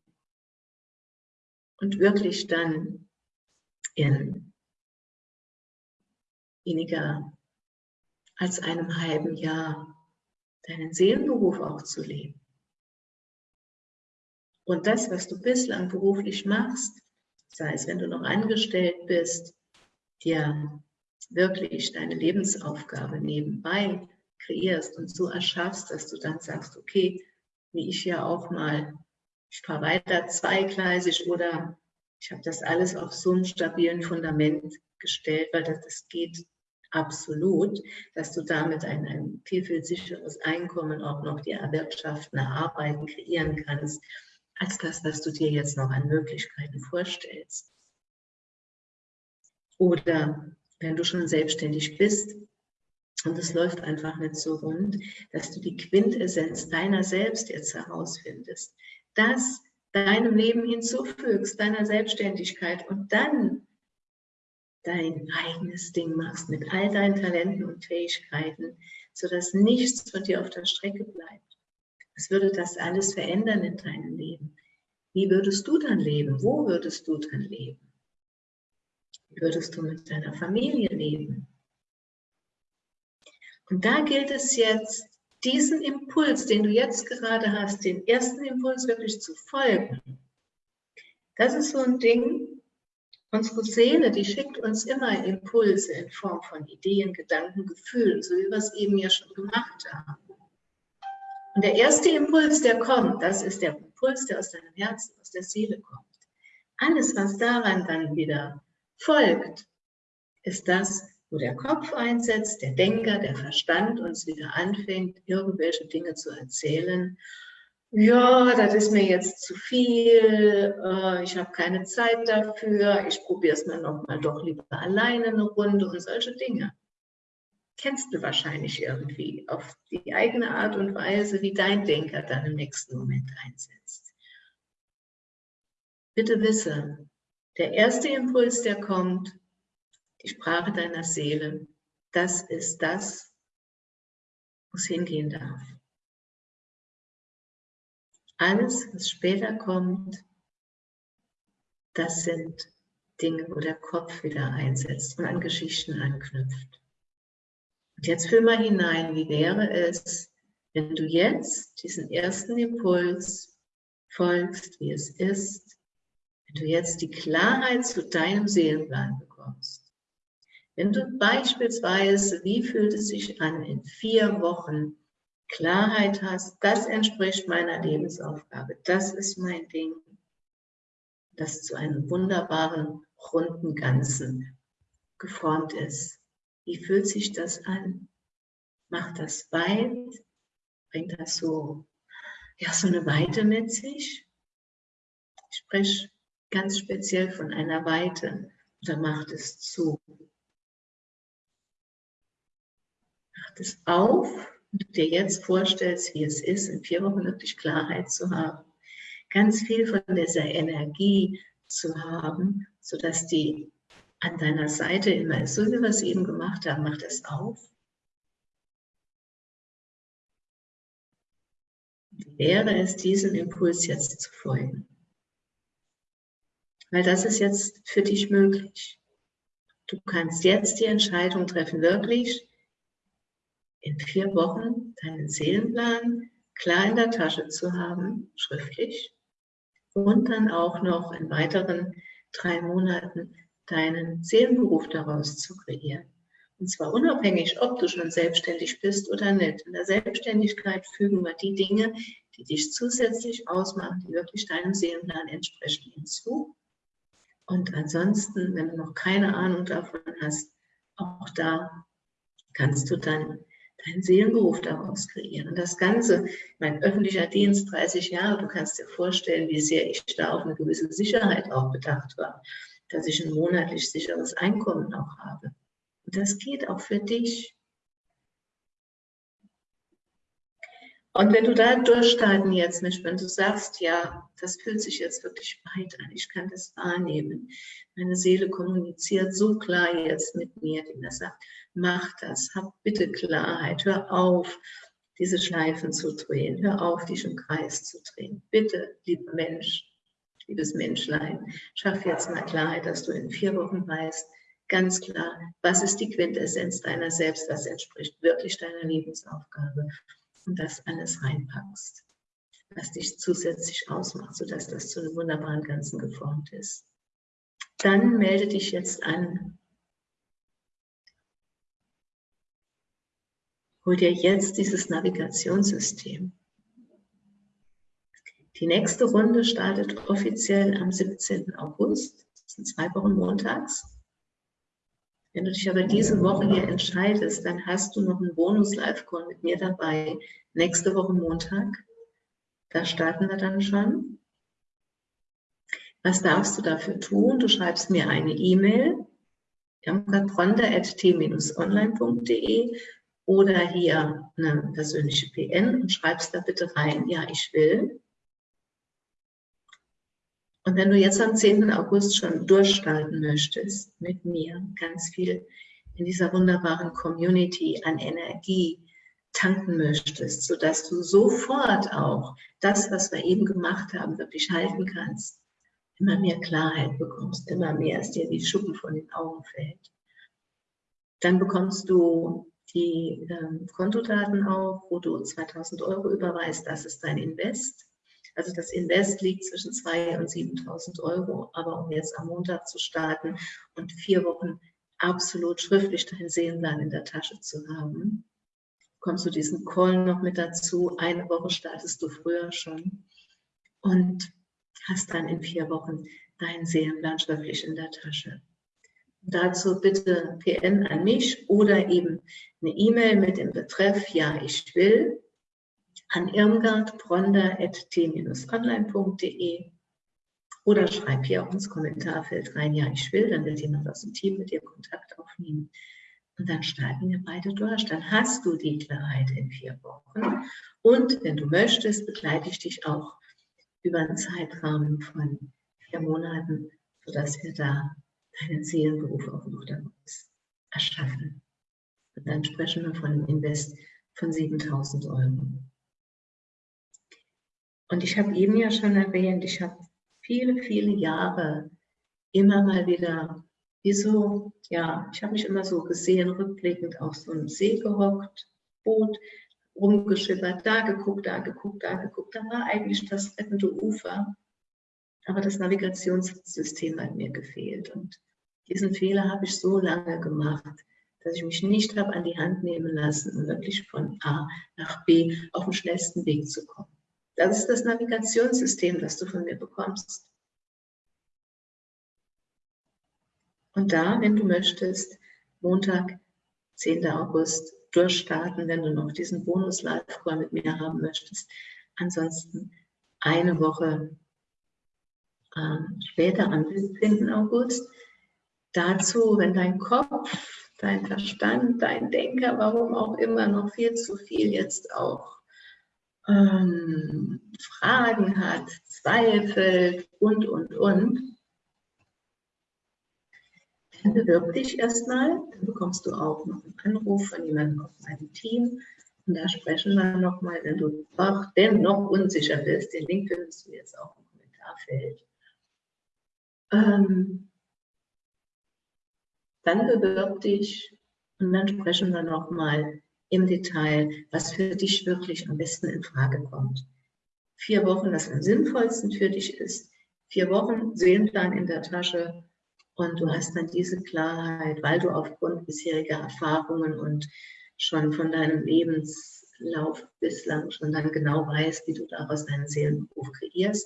und wirklich dann in weniger als einem halben Jahr deinen Seelenberuf auch zu leben. Und das, was du bislang beruflich machst, sei es, wenn du noch angestellt bist, dir wirklich deine Lebensaufgabe nebenbei kreierst und so erschaffst, dass du dann sagst, okay, wie ich ja auch mal, ich fahre weiter zweigleisig oder ich habe das alles auf so einem stabilen Fundament gestellt, weil das, das geht absolut, dass du damit ein, ein viel, viel sicheres Einkommen auch noch dir erwirtschaften, erarbeiten, kreieren kannst, als das, was du dir jetzt noch an Möglichkeiten vorstellst. Oder wenn du schon selbstständig bist und es läuft einfach nicht so rund, dass du die Quintessenz deiner selbst jetzt herausfindest, das deinem Leben hinzufügst, deiner Selbstständigkeit und dann dein eigenes Ding machst mit all deinen Talenten und Fähigkeiten, sodass nichts von dir auf der Strecke bleibt. Was würde das alles verändern in deinem Leben? Wie würdest du dann leben? Wo würdest du dann leben? Wie würdest du mit deiner Familie leben? Und da gilt es jetzt, diesen Impuls, den du jetzt gerade hast, den ersten Impuls wirklich zu folgen. Das ist so ein Ding, unsere Seele, die schickt uns immer Impulse in Form von Ideen, Gedanken, Gefühlen, so wie wir es eben ja schon gemacht haben. Und der erste Impuls, der kommt, das ist der Impuls, der aus deinem Herzen, aus der Seele kommt. Alles, was daran dann wieder folgt, ist das, wo der Kopf einsetzt, der Denker, der Verstand uns wieder anfängt, irgendwelche Dinge zu erzählen. Ja, das ist mir jetzt zu viel, äh, ich habe keine Zeit dafür, ich probiere es mal noch mal doch lieber alleine eine Runde und solche Dinge. Kennst du wahrscheinlich irgendwie auf die eigene Art und Weise, wie dein Denker dann im nächsten Moment einsetzt. Bitte wisse, der erste Impuls, der kommt, die Sprache deiner Seele, das ist das, wo es hingehen darf. Alles, was später kommt, das sind Dinge, wo der Kopf wieder einsetzt und an Geschichten anknüpft. Und jetzt fühl mal hinein, wie wäre es, wenn du jetzt diesen ersten Impuls folgst, wie es ist, wenn du jetzt die Klarheit zu deinem Seelenplan bekommst. Wenn du beispielsweise, wie fühlt es sich an, in vier Wochen Klarheit hast, das entspricht meiner Lebensaufgabe, das ist mein Ding, das zu einem wunderbaren, runden Ganzen geformt ist. Wie fühlt sich das an? Macht das weit? Bringt das so, ja, so eine Weite mit sich? Ich spreche ganz speziell von einer Weite oder macht es zu? es auf und du dir jetzt vorstellst, wie es ist, in vier Wochen wirklich Klarheit zu haben, ganz viel von dieser Energie zu haben, sodass die an deiner Seite immer ist, so wie wir es eben gemacht haben, macht es auf. Wäre es, diesem Impuls jetzt zu folgen? Weil das ist jetzt für dich möglich. Du kannst jetzt die Entscheidung treffen, wirklich in vier Wochen deinen Seelenplan klar in der Tasche zu haben, schriftlich, und dann auch noch in weiteren drei Monaten deinen Seelenberuf daraus zu kreieren. Und zwar unabhängig, ob du schon selbstständig bist oder nicht. In der Selbstständigkeit fügen wir die Dinge, die dich zusätzlich ausmachen, die wirklich deinem Seelenplan entsprechen, hinzu. Und ansonsten, wenn du noch keine Ahnung davon hast, auch da kannst du dann deinen Seelenberuf daraus kreieren. Und das Ganze, mein öffentlicher Dienst, 30 Jahre, du kannst dir vorstellen, wie sehr ich da auf eine gewisse Sicherheit auch bedacht war, dass ich ein monatlich sicheres Einkommen auch habe. Und das geht auch für dich. Und wenn du da durchstarten jetzt mit, wenn du sagst, ja, das fühlt sich jetzt wirklich weit an, ich kann das wahrnehmen. Meine Seele kommuniziert so klar jetzt mit mir, die mir sagt, mach das, hab bitte Klarheit, hör auf, diese Schleifen zu drehen, hör auf, dich im Kreis zu drehen. Bitte, lieber Mensch, liebes Menschlein, schaff jetzt mal Klarheit, dass du in vier Wochen weißt, ganz klar, was ist die Quintessenz deiner selbst, was entspricht wirklich deiner Lebensaufgabe und das alles reinpackst, was dich zusätzlich ausmacht, sodass das zu einem wunderbaren Ganzen geformt ist. Dann melde dich jetzt an. Hol dir jetzt dieses Navigationssystem. Die nächste Runde startet offiziell am 17. August. Das sind zwei Wochen montags. Wenn du dich aber diese Woche hier entscheidest, dann hast du noch einen Bonus-Live-Call mit mir dabei. Nächste Woche Montag. Da starten wir dann schon. Was darfst du dafür tun? Du schreibst mir eine E-Mail, jamkatronda.t-online.de oder hier eine persönliche PN und schreibst da bitte rein, ja, ich will. Und wenn du jetzt am 10. August schon durchstarten möchtest mit mir, ganz viel in dieser wunderbaren Community an Energie tanken möchtest, sodass du sofort auch das, was wir eben gemacht haben, wirklich halten kannst, immer mehr Klarheit bekommst, immer mehr, als dir die Schuppen von den Augen fällt. Dann bekommst du die ähm, Kontodaten auf, wo du 2000 Euro überweist. Das ist dein Invest. Also das Invest liegt zwischen 2.000 und 7.000 Euro. Aber um jetzt am Montag zu starten und vier Wochen absolut schriftlich deinen Seelenplan in der Tasche zu haben, kommst du diesen Call noch mit dazu. Eine Woche startest du früher schon und hast dann in vier Wochen deinen Seelenplan schriftlich in der Tasche. Dazu bitte PN an mich oder eben eine E-Mail mit dem Betreff Ja, ich will an irmgardbronder.t-online.de oder schreib hier auch ins Kommentarfeld rein, ja, ich will, dann wird jemand aus dem Team mit dir Kontakt aufnehmen. Und dann starten wir beide durch. Dann hast du die Klarheit in vier Wochen. Und wenn du möchtest, begleite ich dich auch über einen Zeitrahmen von vier Monaten, sodass wir da deinen Seelenberuf auch noch daraus erschaffen. Und dann sprechen wir von einem Invest von 7000 Euro. Und ich habe eben ja schon erwähnt, ich habe viele, viele Jahre immer mal wieder, wie so, ja, ich habe mich immer so gesehen, rückblickend auf so einem See gehockt, Boot, rumgeschippert, da geguckt, da geguckt, da geguckt. Da war eigentlich das rettende Ufer, aber das Navigationssystem hat mir gefehlt. Und diesen Fehler habe ich so lange gemacht, dass ich mich nicht habe an die Hand nehmen lassen, um wirklich von A nach B auf dem schnellsten Weg zu kommen. Das ist das Navigationssystem, das du von mir bekommst. Und da, wenn du möchtest, Montag, 10. August, durchstarten, wenn du noch diesen Bonus-Live-Call mit mir haben möchtest. Ansonsten eine Woche äh, später, am 17. August. Dazu, wenn dein Kopf, dein Verstand, dein Denker, warum auch immer, noch viel zu viel jetzt auch ähm, Fragen hat, zweifelt und, und, und, dann bewirb dich erstmal, dann bekommst du auch noch einen Anruf von jemandem aus meinem Team und da sprechen wir nochmal, wenn du auch dennoch unsicher bist, den Link findest du jetzt auch im Kommentarfeld. Ähm, dann bewirb dich und dann sprechen wir nochmal im Detail, was für dich wirklich am besten in Frage kommt. Vier Wochen, das am sinnvollsten für dich ist. Vier Wochen Seelenplan in der Tasche und du hast dann diese Klarheit, weil du aufgrund bisheriger Erfahrungen und schon von deinem Lebenslauf bislang schon dann genau weißt, wie du daraus deinen Seelenberuf kreierst.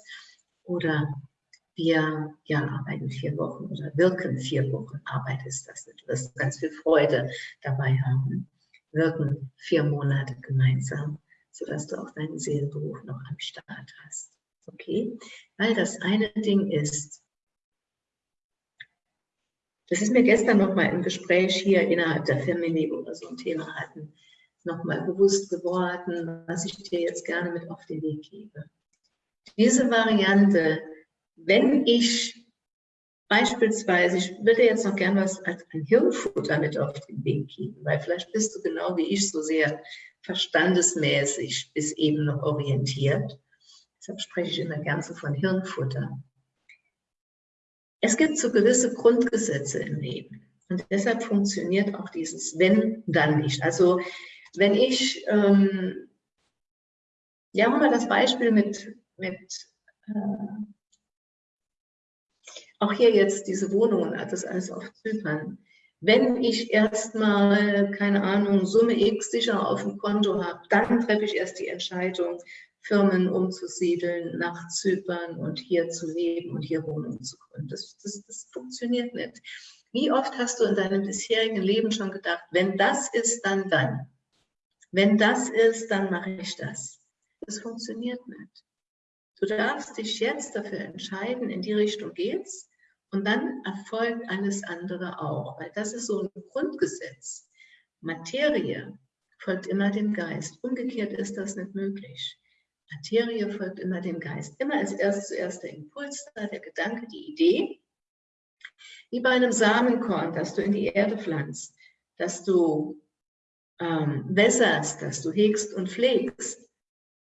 Oder wir ja, arbeiten vier Wochen oder wirken vier Wochen. Arbeit ist das. Du wirst ganz viel Freude dabei haben wirken vier Monate gemeinsam, sodass du auch deinen Seelenberuf noch am Start hast. Okay? Weil das eine Ding ist, das ist mir gestern noch mal im Gespräch hier innerhalb der Family, wir so ein Thema hatten, noch mal bewusst geworden, was ich dir jetzt gerne mit auf den Weg gebe. Diese Variante, wenn ich Beispielsweise, ich würde jetzt noch gerne was als ein Hirnfutter mit auf den Weg geben, weil vielleicht bist du genau wie ich so sehr verstandesmäßig bis eben noch orientiert. Deshalb spreche ich immer gerne so von Hirnfutter. Es gibt so gewisse Grundgesetze im Leben. Und deshalb funktioniert auch dieses Wenn, dann nicht. Also wenn ich, ähm, ja, haben wir das Beispiel mit, mit äh, auch hier jetzt diese Wohnungen, das alles auf Zypern. Wenn ich erstmal, keine Ahnung, Summe X sicher auf dem Konto habe, dann treffe ich erst die Entscheidung, Firmen umzusiedeln nach Zypern und hier zu leben und hier Wohnungen zu gründen. Das, das, das funktioniert nicht. Wie oft hast du in deinem bisherigen Leben schon gedacht, wenn das ist, dann dann. Wenn das ist, dann mache ich das. Das funktioniert nicht. Du darfst dich jetzt dafür entscheiden, in die Richtung geht's und dann erfolgt alles andere auch, weil das ist so ein Grundgesetz. Materie folgt immer dem Geist. Umgekehrt ist das nicht möglich. Materie folgt immer dem Geist. Immer ist erst zuerst der Impuls da, der Gedanke, die Idee. Wie bei einem Samenkorn, das du in die Erde pflanzt, dass du ähm, wässerst, dass du hegst und pflegst.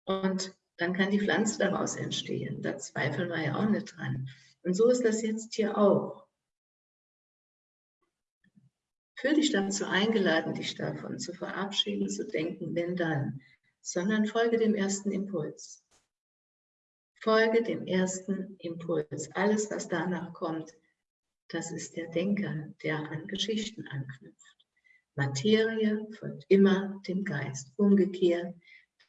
Und dann kann die Pflanze daraus entstehen. Da zweifeln wir ja auch nicht dran. Und so ist das jetzt hier auch. Fühl dich dazu eingeladen, dich davon zu verabschieden, zu denken, wenn dann, sondern folge dem ersten Impuls. Folge dem ersten Impuls. Alles, was danach kommt, das ist der Denker, der an Geschichten anknüpft. Materie folgt immer dem Geist. Umgekehrt,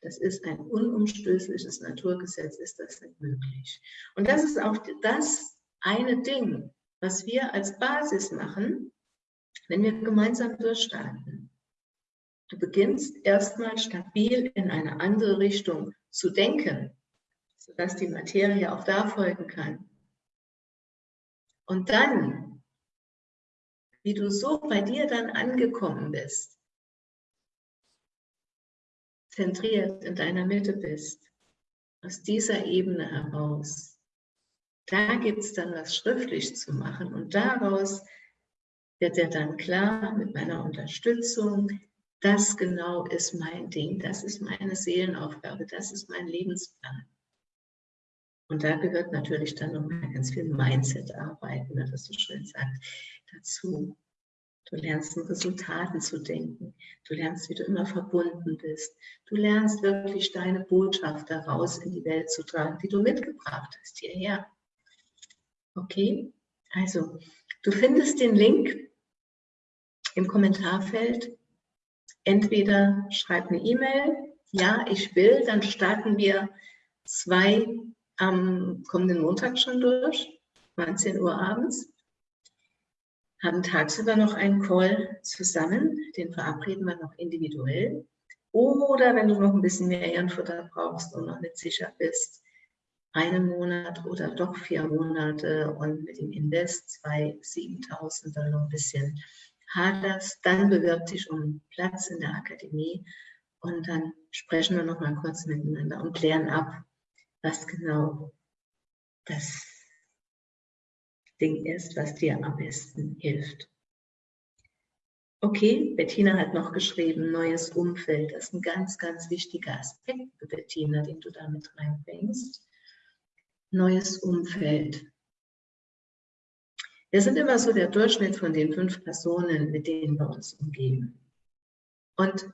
das ist ein unumstößliches Naturgesetz, ist das nicht möglich. Und das ist auch das eine Ding, was wir als Basis machen, wenn wir gemeinsam durchstarten. Du beginnst erstmal stabil in eine andere Richtung zu denken, sodass die Materie auch da folgen kann. Und dann, wie du so bei dir dann angekommen bist, zentriert in deiner Mitte bist, aus dieser Ebene heraus, da gibt es dann was schriftlich zu machen und daraus wird dir dann klar mit meiner Unterstützung, das genau ist mein Ding, das ist meine Seelenaufgabe, das ist mein Lebensplan. Und da gehört natürlich dann noch mal ganz viel Mindset-Arbeit, ne, das so schön sagt, dazu. Du lernst in Resultaten zu denken. Du lernst, wie du immer verbunden bist. Du lernst wirklich deine Botschaft daraus in die Welt zu tragen, die du mitgebracht hast hierher. Okay? Also, du findest den Link im Kommentarfeld. Entweder schreib eine E-Mail, ja, ich will, dann starten wir zwei am kommenden Montag schon durch, 19 Uhr abends, haben tagsüber noch einen Call zusammen, den verabreden wir noch individuell. Oder wenn du noch ein bisschen mehr Ehrenfutter brauchst und noch nicht sicher bist, einen Monat oder doch vier Monate und mit dem Invest zwei 7.000 dann noch ein bisschen haderst, dann bewirb dich um Platz in der Akademie und dann sprechen wir noch mal kurz miteinander und klären ab, was genau das Ding ist, was dir am besten hilft. Okay, Bettina hat noch geschrieben, neues Umfeld. Das ist ein ganz, ganz wichtiger Aspekt, Bettina, den du da mit reinbringst. Neues Umfeld. Wir sind immer so der Durchschnitt von den fünf Personen, mit denen wir uns umgeben. Und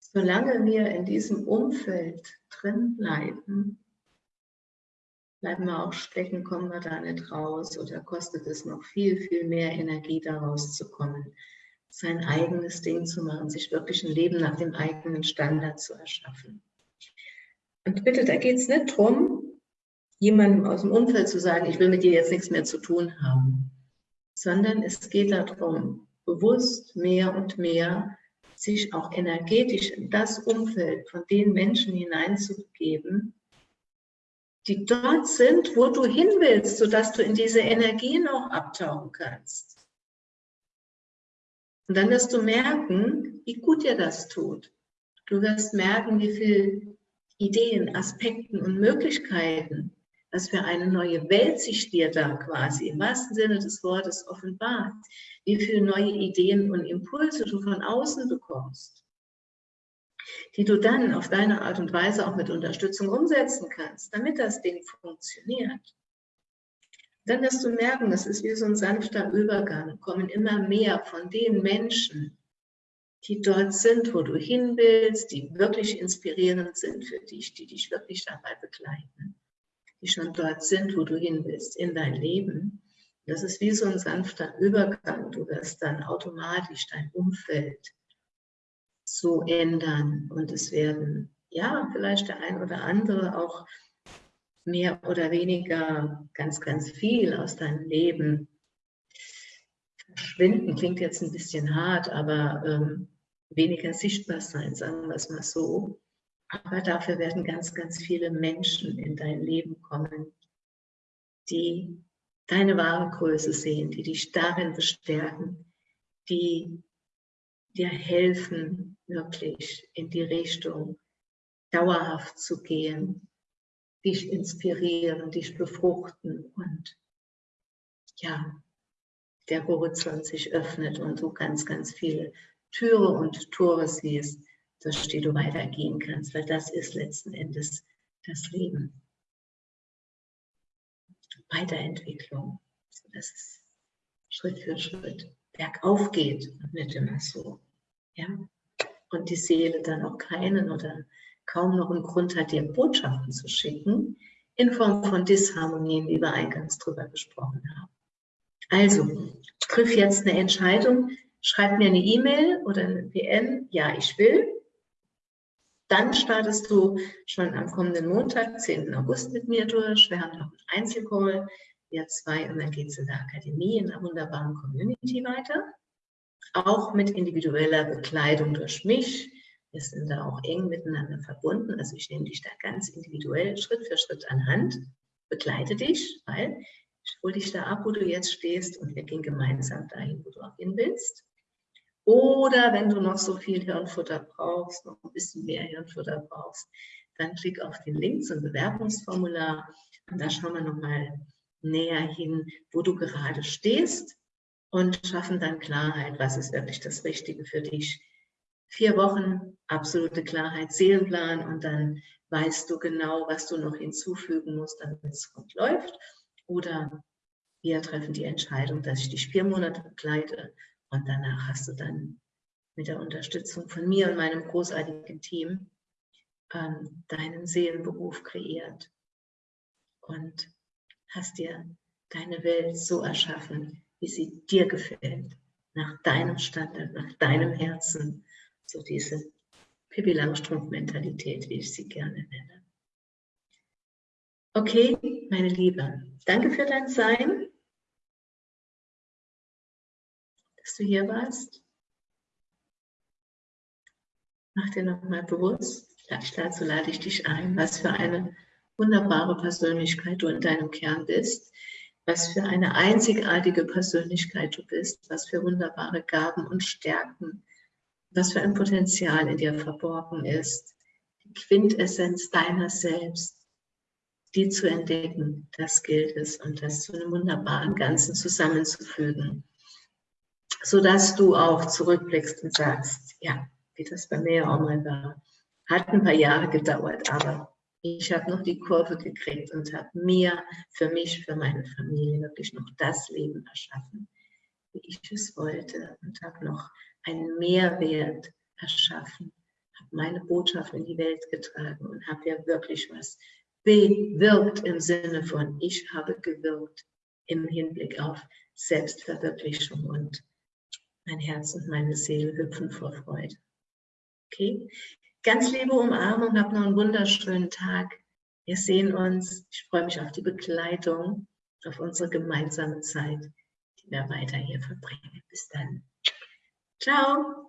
solange wir in diesem Umfeld drin bleiben, bleiben wir auch stecken, kommen wir da nicht raus oder kostet es noch viel, viel mehr Energie, da rauszukommen, sein eigenes Ding zu machen, sich wirklich ein Leben nach dem eigenen Standard zu erschaffen. Und bitte, da geht es nicht darum, jemandem aus dem Umfeld zu sagen, ich will mit dir jetzt nichts mehr zu tun haben, sondern es geht darum, bewusst mehr und mehr sich auch energetisch in das Umfeld von den Menschen hineinzugeben, die dort sind, wo du hin willst, sodass du in diese Energien auch abtauchen kannst. Und dann wirst du merken, wie gut dir das tut. Du wirst merken, wie viele Ideen, Aspekten und Möglichkeiten, was für eine neue Welt sich dir da quasi im wahrsten Sinne des Wortes offenbart, wie viele neue Ideen und Impulse du von außen bekommst, die du dann auf deine Art und Weise auch mit Unterstützung umsetzen kannst, damit das Ding funktioniert. Dann wirst du merken, das ist wie so ein sanfter Übergang, kommen immer mehr von den Menschen, die dort sind, wo du hin willst, die wirklich inspirierend sind für dich, die dich wirklich dabei begleiten die schon dort sind, wo du hin willst, in dein Leben. Das ist wie so ein sanfter Übergang. Du wirst dann automatisch dein Umfeld so ändern und es werden, ja, vielleicht der ein oder andere auch mehr oder weniger ganz, ganz viel aus deinem Leben verschwinden. Klingt jetzt ein bisschen hart, aber ähm, weniger sichtbar sein, sagen wir es mal so. Aber dafür werden ganz, ganz viele Menschen in dein Leben kommen, die deine wahre Größe sehen, die dich darin bestärken, die dir helfen, wirklich in die Richtung dauerhaft zu gehen, dich inspirieren, dich befruchten und ja, der Horizont sich öffnet und du ganz, ganz viele Türe und Tore siehst, durch die du weitergehen kannst, weil das ist letzten Endes das Leben. Weiterentwicklung. Das ist Schritt für Schritt bergauf geht und nicht immer so. Ja? Und die Seele dann auch keinen oder kaum noch einen Grund hat, dir Botschaften zu schicken, in Form von Disharmonien, wie wir eingangs drüber gesprochen haben. Also, triff jetzt eine Entscheidung, schreib mir eine E-Mail oder eine PM, ja, ich will. Dann startest du schon am kommenden Montag, 10. August mit mir durch. Wir haben noch einen Einzelcall, wir zwei, und dann geht es in der Akademie in einer wunderbaren Community weiter. Auch mit individueller Bekleidung durch mich. Wir sind da auch eng miteinander verbunden. Also ich nehme dich da ganz individuell Schritt für Schritt an Hand, begleite dich, weil ich hole dich da ab, wo du jetzt stehst und wir gehen gemeinsam dahin, wo du auch hin willst. Oder wenn du noch so viel Hirnfutter brauchst, noch ein bisschen mehr Hirnfutter brauchst, dann klick auf den Link zum Bewerbungsformular und da schauen wir nochmal näher hin, wo du gerade stehst und schaffen dann Klarheit, was ist wirklich das Richtige für dich. Vier Wochen, absolute Klarheit, Seelenplan und dann weißt du genau, was du noch hinzufügen musst, damit es gut läuft. Oder wir treffen die Entscheidung, dass ich dich vier Monate begleite und danach hast du dann mit der Unterstützung von mir und meinem großartigen Team ähm, deinen Seelenberuf kreiert und hast dir deine Welt so erschaffen, wie sie dir gefällt, nach deinem Standard, nach deinem Herzen, so diese Pippi Langstrumpf-Mentalität, wie ich sie gerne nenne. Okay, meine Liebe, danke für dein Sein. dass du hier warst. Mach dir nochmal bewusst, dazu lade ich dich ein, was für eine wunderbare Persönlichkeit du in deinem Kern bist, was für eine einzigartige Persönlichkeit du bist, was für wunderbare Gaben und Stärken, was für ein Potenzial in dir verborgen ist, die Quintessenz deiner selbst, die zu entdecken, das gilt es und das zu einem wunderbaren Ganzen zusammenzufügen sodass du auch zurückblickst und sagst, ja, wie das bei mir auch mal war. Hat ein paar Jahre gedauert, aber ich habe noch die Kurve gekriegt und habe mir, für mich, für meine Familie wirklich noch das Leben erschaffen, wie ich es wollte und habe noch einen Mehrwert erschaffen, habe meine Botschaft in die Welt getragen und habe ja wirklich was bewirkt im Sinne von, ich habe gewirkt im Hinblick auf Selbstverwirklichung und mein Herz und meine Seele hüpfen vor Freude. Okay? Ganz liebe Umarmung, habt noch einen wunderschönen Tag. Wir sehen uns. Ich freue mich auf die Begleitung, auf unsere gemeinsame Zeit, die wir weiter hier verbringen. Bis dann. Ciao.